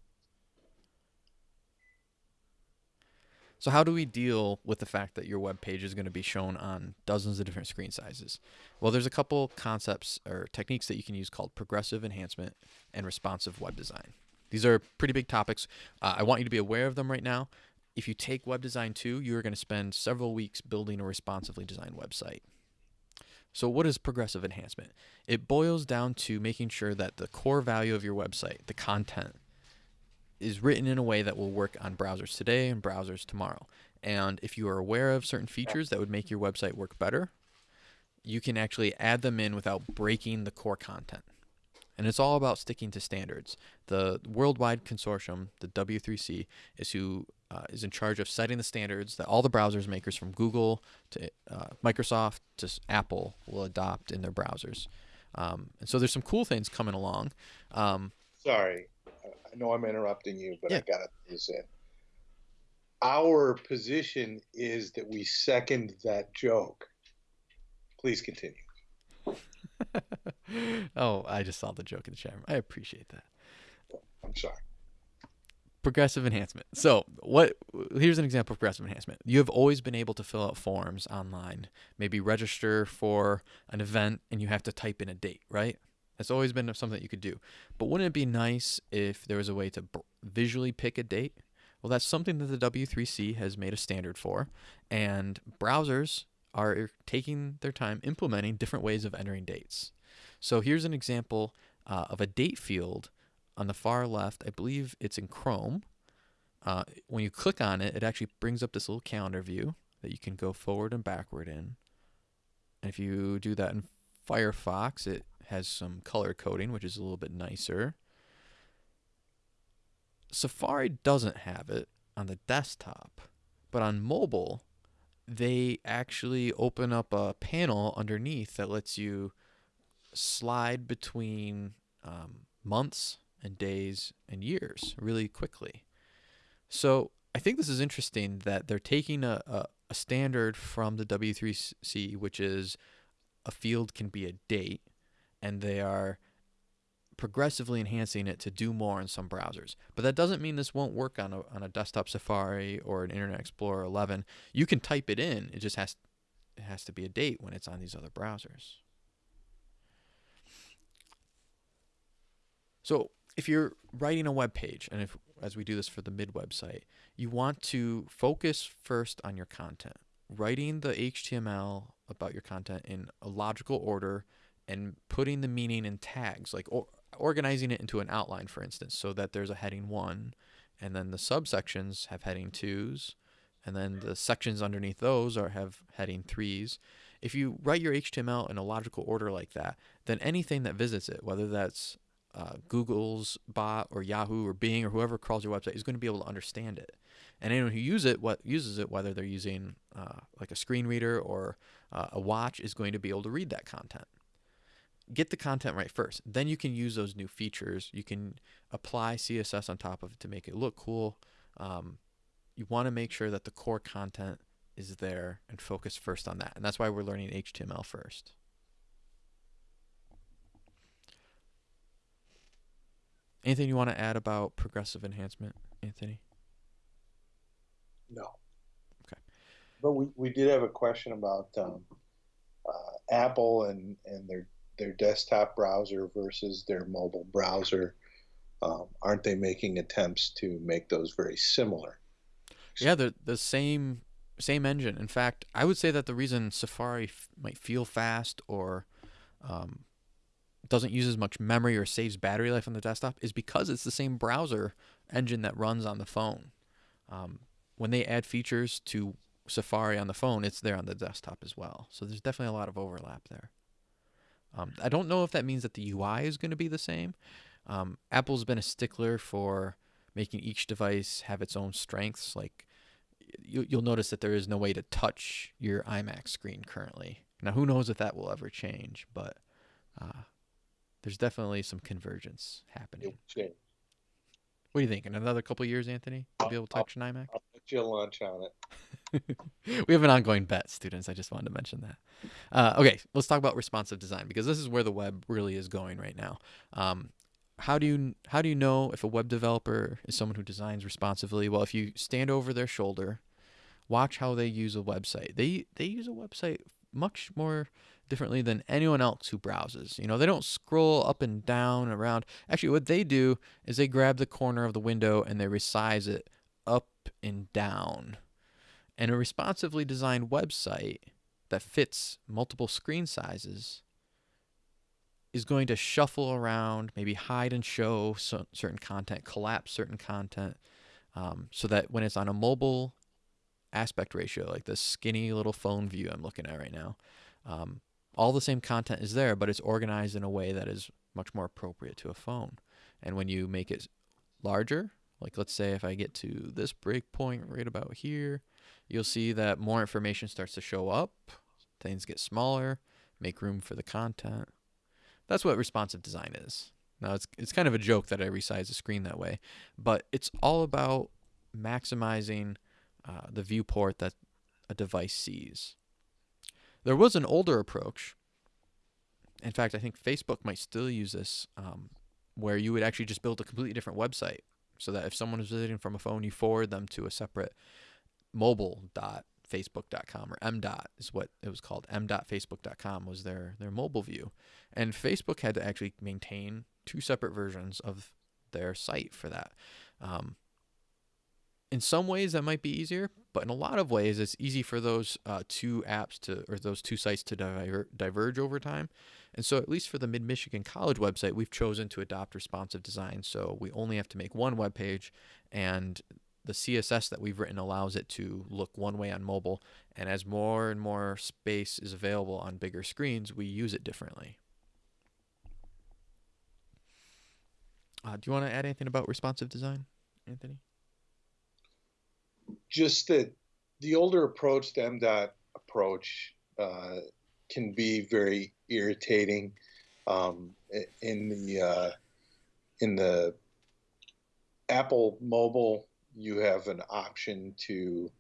So how do we deal with the fact that your web page is going to be shown on dozens of different screen sizes? Well, there's a couple concepts or techniques that you can use called progressive enhancement and responsive web design. These are pretty big topics. Uh, I want you to be aware of them right now. If you take web design 2, you are going to spend several weeks building a responsively designed website. So, what is progressive enhancement? It boils down to making sure that the core value of your website, the content, is written in a way that will work on browsers today and browsers tomorrow. And if you are aware of certain features that would make your website work better, you can actually add them in without breaking the core content. And it's all about sticking to standards. The worldwide consortium, the W3C, is who uh, is in charge of setting the standards that all the browsers makers from Google to uh, Microsoft to Apple will adopt in their browsers. Um, and so there's some cool things coming along. Um, Sorry, I- know I'm interrupting you, but I gotta put this in. Our position is that we second that joke. Please continue. oh, I just saw the joke in the chat room. I appreciate that. I'm sorry. progressive enhancement. So, what here's an example of progressive enhancement. You have always been able to fill out forms online, maybe register for an event and you have to type in a date, right? That's always been something that you could do. But wouldn't it be nice if there was a way to visually pick a date? Well, that's something that the W3C has made a standard for, and browsers are taking their time implementing different ways of entering dates. So here's an example uh, of a date field on the far left. I believe it's in Chrome. Uh, when you click on it, it actually brings up this little calendar view that you can go forward and backward in. And if you do that in Firefox, it has some color coding, which is a little bit nicer. Safari doesn't have it on the desktop, but on mobile, they actually open up a panel underneath that lets you slide between um, months and days and years really quickly. So I think this is interesting that they're taking a, a, a standard from the W3C, which is a field can be a date, and they are progressively enhancing it to do more in some browsers. But that doesn't mean this won't work on a, on a desktop Safari or an Internet Explorer 11. You can type it in. It just has it has to be a date when it's on these other browsers. So if you're writing a web page, and if as we do this for the mid website, you want to focus first on your content, writing the HTML about your content in a logical order, and putting the meaning in tags, like organizing it into an outline, for instance, so that there's a heading one, and then the subsections have heading twos, and then the sections underneath those are have heading threes. If you write your HTML in a logical order like that, then anything that visits it, whether that's uh, Google's bot or Yahoo or Bing or whoever crawls your website is going to be able to understand it. And anyone who it, what uses it, whether they're using uh, like a screen reader or uh, a watch, is going to be able to read that content. Get the content right first. Then you can use those new features. You can apply CSS on top of it to make it look cool. Um, you want to make sure that the core content is there and focus first on that. And that's why we're learning HTML first. Anything you want to add about progressive enhancement, Anthony? No. Okay. But we, we did have a question about um, uh, Apple and, and their their desktop browser versus their mobile browser. Um, aren't they making attempts to make those very similar? Yeah, they're the same same engine. In fact, I would say that the reason Safari might feel fast or um, doesn't use as much memory or saves battery life on the desktop is because it's the same browser engine that runs on the phone. Um, when they add features to Safari on the phone, it's there on the desktop as well. So there's definitely a lot of overlap there. Um, I don't know if that means that the UI is going to be the same. Um, Apple's been a stickler for making each device have its own strengths. Like you, you'll notice that there is no way to touch your iMac screen currently. Now, who knows if that will ever change, but uh, there's definitely some convergence happening. What do you think? In another couple years, Anthony, you'll be able to touch an iMac? I'll put you a lunch on it. we have an ongoing bet, students. I just wanted to mention that. Uh, okay, let's talk about responsive design because this is where the web really is going right now. Um, how do you how do you know if a web developer is someone who designs responsively? Well, if you stand over their shoulder, watch how they use a website. They they use a website much more differently than anyone else who browses. You know, they don't scroll up and down around. Actually, what they do is they grab the corner of the window and they resize it and down. And a responsively designed website that fits multiple screen sizes is going to shuffle around, maybe hide and show certain content, collapse certain content, um, so that when it's on a mobile aspect ratio, like the skinny little phone view I'm looking at right now, um, all the same content is there, but it's organized in a way that is much more appropriate to a phone. And when you make it larger, like let's say if I get to this breakpoint right about here, you'll see that more information starts to show up, things get smaller, make room for the content. That's what responsive design is. Now it's it's kind of a joke that I resize the screen that way, but it's all about maximizing uh, the viewport that a device sees. There was an older approach. In fact, I think Facebook might still use this, um, where you would actually just build a completely different website, so that if someone is visiting from a phone, you forward them to a separate mobile dot facebook.com or m dot is what it was called. M dot facebook.com was their their mobile view. And facebook had to actually maintain two separate versions of their site for that. Um, in some ways that might be easier, but in a lot of ways it's easy for those uh, two apps to or those two sites to diver- diverge over time. And so at least for the Mid Michigan College website, we've chosen to adopt responsive design. So we only have to make one web page and the CSS that we've written allows it to look one way on mobile. And as more and more space is available on bigger screens, we use it differently. Uh, do you want to add anything about responsive design, Anthony? Just that the older approach, the MDOT approach, uh, can be very irritating. Um, in the uh, in the Apple Mobile, you have an option to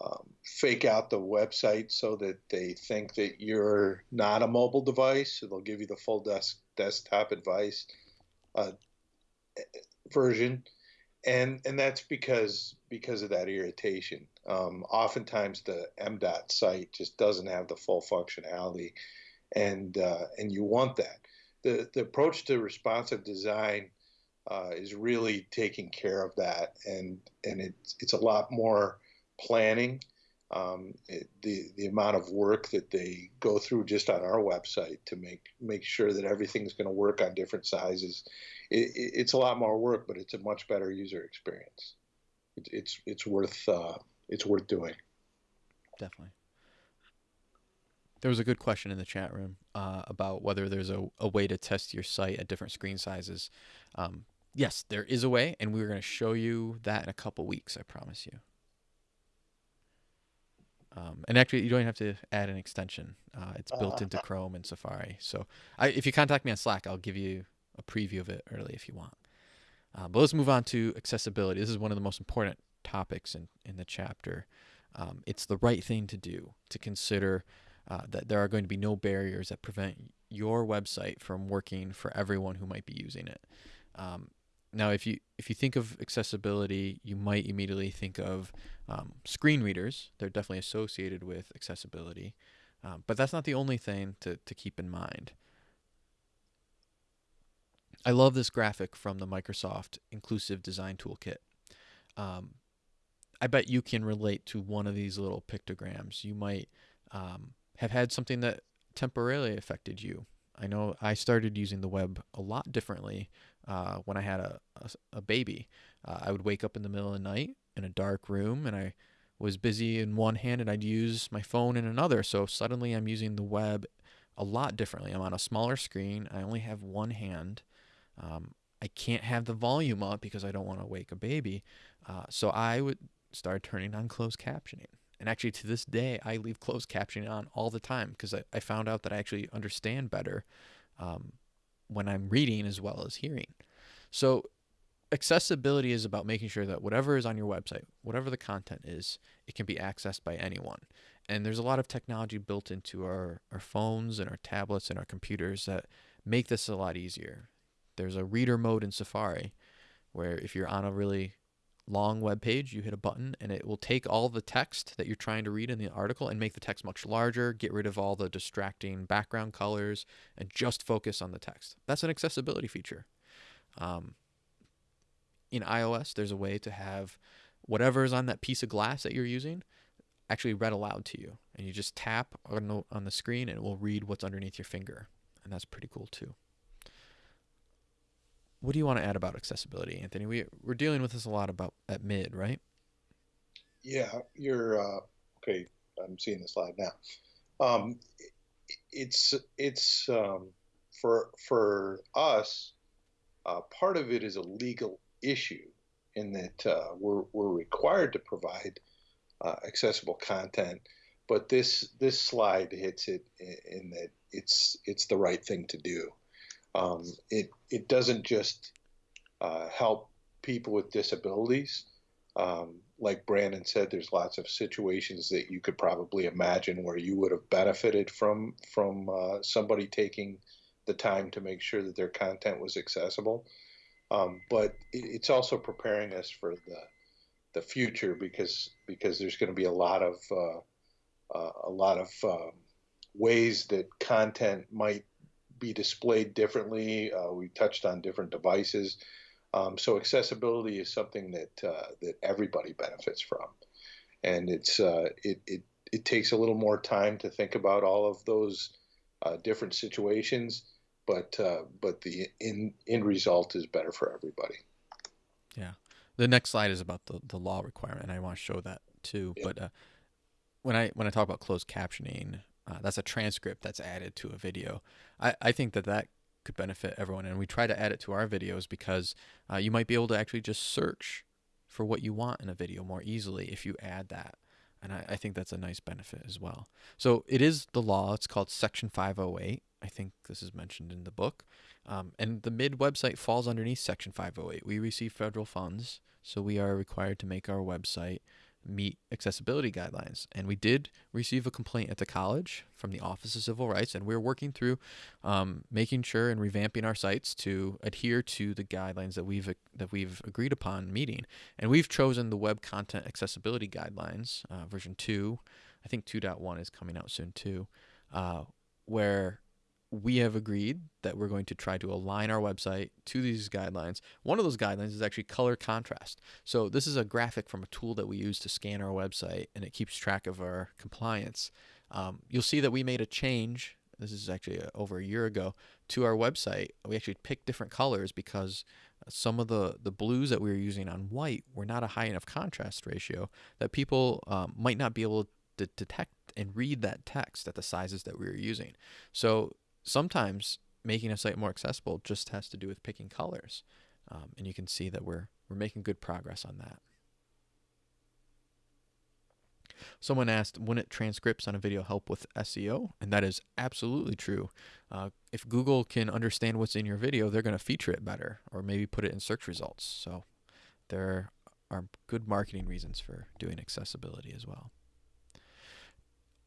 um, fake out the website so that they think that you're not a mobile device. So they'll give you the full desk, desktop advice uh, version and and that's because because of that irritation. Um, oftentimes, the MDOT site just doesn't have the full functionality, and uh, and you want that. The the approach to responsive design uh, is really taking care of that, and and it's it's a lot more planning. Um, it, the the amount of work that they go through just on our website to make make sure that everything's going to work on different sizes it, it's a lot more work, but it's a much better user experience. It, it's it's worth uh, it's worth doing. Definitely. There was a good question in the chat room uh, about whether there's a, a way to test your site at different screen sizes. Um, yes, there is a way, and we're going to show you that in a couple weeks. I promise you. Um, and actually, you don't even have to add an extension. Uh, it's built into Uh-huh. Chrome and Safari. So I, if you contact me on Slack, I'll give you a preview of it early if you want. Uh, but let's move on to accessibility. This is one of the most important topics in, in the chapter. Um, it's the right thing to do to consider uh, that there are going to be no barriers that prevent your website from working for everyone who might be using it. Um, now, if you if you think of accessibility, you might immediately think of um, screen readers. They're definitely associated with accessibility, um, but that's not the only thing to, to keep in mind. I love this graphic from the Microsoft Inclusive Design Toolkit. Um, I bet you can relate to one of these little pictograms. You might um, have had something that temporarily affected you. I know I started using the web a lot differently uh, when I had a, a, a baby. Uh, I would wake up in the middle of the night in a dark room and I was busy in one hand and I'd use my phone in another. So suddenly I'm using the web a lot differently. I'm on a smaller screen. I only have one hand. Um, I can't have the volume up because I don't want to wake a baby. Uh, so I would start turning on closed captioning. And actually, to this day, I leave closed captioning on all the time because I, I found out that I actually understand better um, when I'm reading as well as hearing. So, accessibility is about making sure that whatever is on your website, whatever the content is, it can be accessed by anyone. And there's a lot of technology built into our, our phones and our tablets and our computers that make this a lot easier. There's a reader mode in Safari where if you're on a really long web page, you hit a button and it will take all the text that you're trying to read in the article and make the text much larger, get rid of all the distracting background colors, and just focus on the text. That's an accessibility feature. Um, in iOS, there's a way to have whatever is on that piece of glass that you're using actually read aloud to you. And you just tap on the, on the screen and it will read what's underneath your finger. And that's pretty cool too. What do you want to add about accessibility, Anthony? We, we're dealing with this a lot about at mid, right? Yeah, you're uh, okay. I'm seeing the slide now. Um, it's it's um, for for us. Uh, part of it is a legal issue in that uh, we're we're required to provide uh, accessible content, but this this slide hits it in, in that it's it's the right thing to do. Um, it it doesn't just uh, help people with disabilities. Um, like Brandon said, there's lots of situations that you could probably imagine where you would have benefited from from uh, somebody taking the time to make sure that their content was accessible. Um, but it, it's also preparing us for the the future because because there's going to be a lot of uh, uh, a lot of um, ways that content might be displayed differently. Uh, we touched on different devices. Um, so accessibility is something that uh, that everybody benefits from, and it's uh, it, it it takes a little more time to think about all of those uh, different situations, but uh, but the end end result is better for everybody. Yeah. The next slide is about the, the law requirement, and I want to show that too. Yeah. But uh, when I when I talk about closed captioning, uh, that's a transcript that's added to a video. I, I think that that could benefit everyone, and we try to add it to our videos because uh, you might be able to actually just search for what you want in a video more easily if you add that. And I, I think that's a nice benefit as well. So it is the law. It's called Section 508. I think this is mentioned in the book. Um, and the MID website falls underneath Section 508. We receive federal funds, so we are required to make our website meet accessibility guidelines. And we did receive a complaint at the college from the Office of Civil Rights, and we're working through um, making sure and revamping our sites to adhere to the guidelines that we've that we've agreed upon meeting. And we've chosen the Web Content Accessibility Guidelines, uh, version two. I think 2.1 is coming out soon too, uh, where we have agreed that we're going to try to align our website to these guidelines. One of those guidelines is actually color contrast. So this is a graphic from a tool that we use to scan our website, and it keeps track of our compliance. Um, you'll see that we made a change. This is actually uh over a year ago to our website. We actually picked different colors because some of the the blues that we were using on white were not a high enough contrast ratio that people um, might not be able to detect and read that text at the sizes that we were using. So sometimes making a site more accessible just has to do with picking colors. Um, and you can see that we're, we're making good progress on that. Someone asked, wouldn't transcripts on a video help with SEO? And that is absolutely true. Uh, if Google can understand what's in your video, they're going to feature it better or maybe put it in search results. So there are good marketing reasons for doing accessibility as well.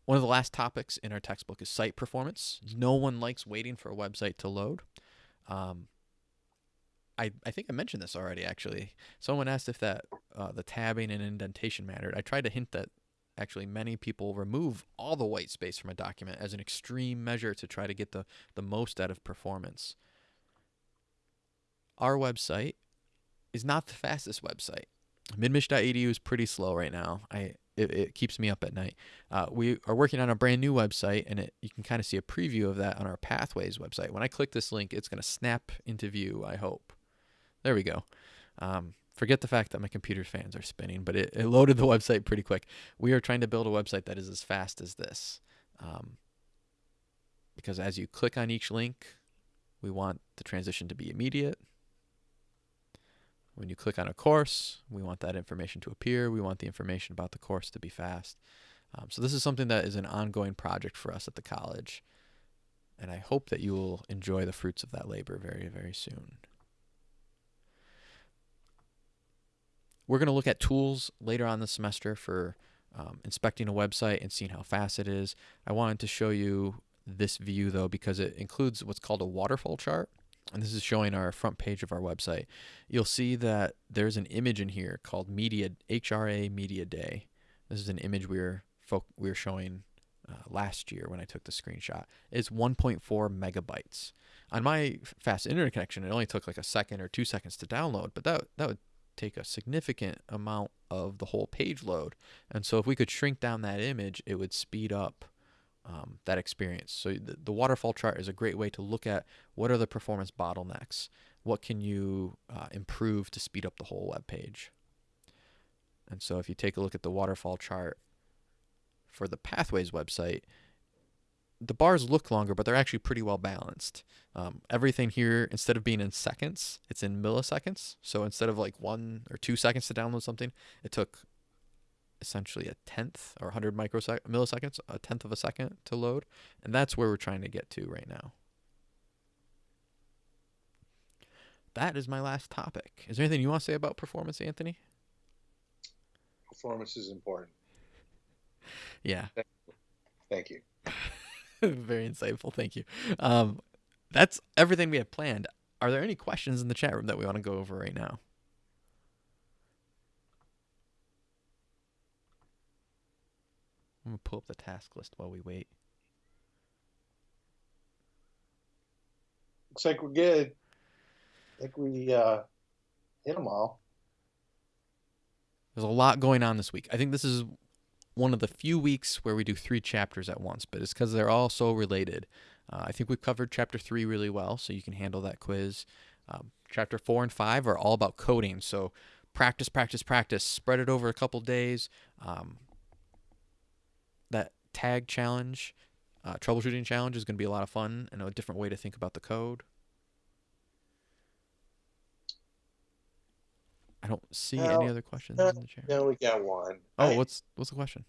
One of the last topics in our textbook is site performance. No one likes waiting for a website to load. Um, I, I think I mentioned this already, actually. Someone asked if that uh, the tabbing and indentation mattered. I tried to hint that actually many people remove all the white space from a document as an extreme measure to try to get the, the most out of performance. Our website is not the fastest website. Midmich.edu is pretty slow right now. I it, it keeps me up at night. Uh, we are working on a brand new website, and it, you can kind of see a preview of that on our Pathways website. When I click this link, it's going to snap into view, I hope. There we go. Um, forget the fact that my computer fans are spinning, but it, it loaded the website pretty quick. We are trying to build a website that is as fast as this. Um, because as you click on each link, we want the transition to be immediate. When you click on a course, we want that information to appear. We want the information about the course to be fast. Um, so this is something that is an ongoing project for us at the college. And I hope that you will enjoy the fruits of that labor very, very soon. We're going to look at tools later on the semester for um, inspecting a website and seeing how fast it is. I wanted to show you this view though because it includes what's called a waterfall chart and this is showing our front page of our website, you'll see that there's an image in here called Media HRA Media Day. This is an image we were we were showing uh, last year when I took the screenshot. It's 1.4 megabytes. On my fast internet connection, it only took like a second or two seconds to download, but that that would take a significant amount of the whole page load. And so if we could shrink down that image, it would speed up um, that experience. So the, the, waterfall chart is a great way to look at what are the performance bottlenecks, what can you uh, improve to speed up the whole web page. And so if you take a look at the waterfall chart for the Pathways website, the bars look longer, but they're actually pretty well balanced. Um, everything here, instead of being in seconds, it's in milliseconds. So instead of like one or two seconds to download something, it took essentially a tenth or 100 microsec- milliseconds, a tenth of a second to load. And that's where we're trying to get to right now. That is my last topic. Is there anything you want to say about performance, Anthony? Performance is important. Yeah. Thank you. Very insightful. Thank you. Um, that's everything we have planned. Are there any questions in the chat room that we want to go over right now? I'm gonna pull up the task list while we wait. Looks like we're good. I think we uh, hit them all. There's a lot going on this week. I think this is one of the few weeks where we do three chapters at once, but it's because they're all so related. Uh, I think we've covered chapter three really well, so you can handle that quiz. Um, chapter four and five are all about coding, so practice, practice, practice. Spread it over a couple days. Um, tag challenge, uh, troubleshooting challenge is going to be a lot of fun and a different way to think about the code. I don't see well, any other questions uh, in the chat. No, we got one. Oh, I, what's what's the question?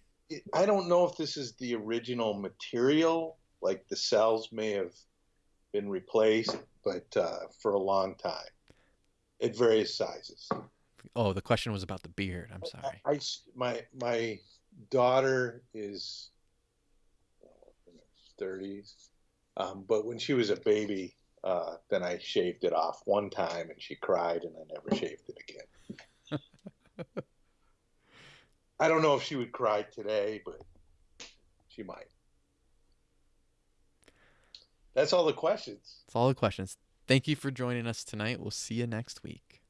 I don't know if this is the original material, like the cells may have been replaced, but uh, for a long time, at various sizes. Oh, the question was about the beard. I'm sorry. I, I my my daughter is thirties, um, but when she was a baby, uh, then I shaved it off one time, and she cried, and I never shaved it again. I don't know if she would cry today, but she might. That's all the questions. That's all the questions. Thank you for joining us tonight. We'll see you next week.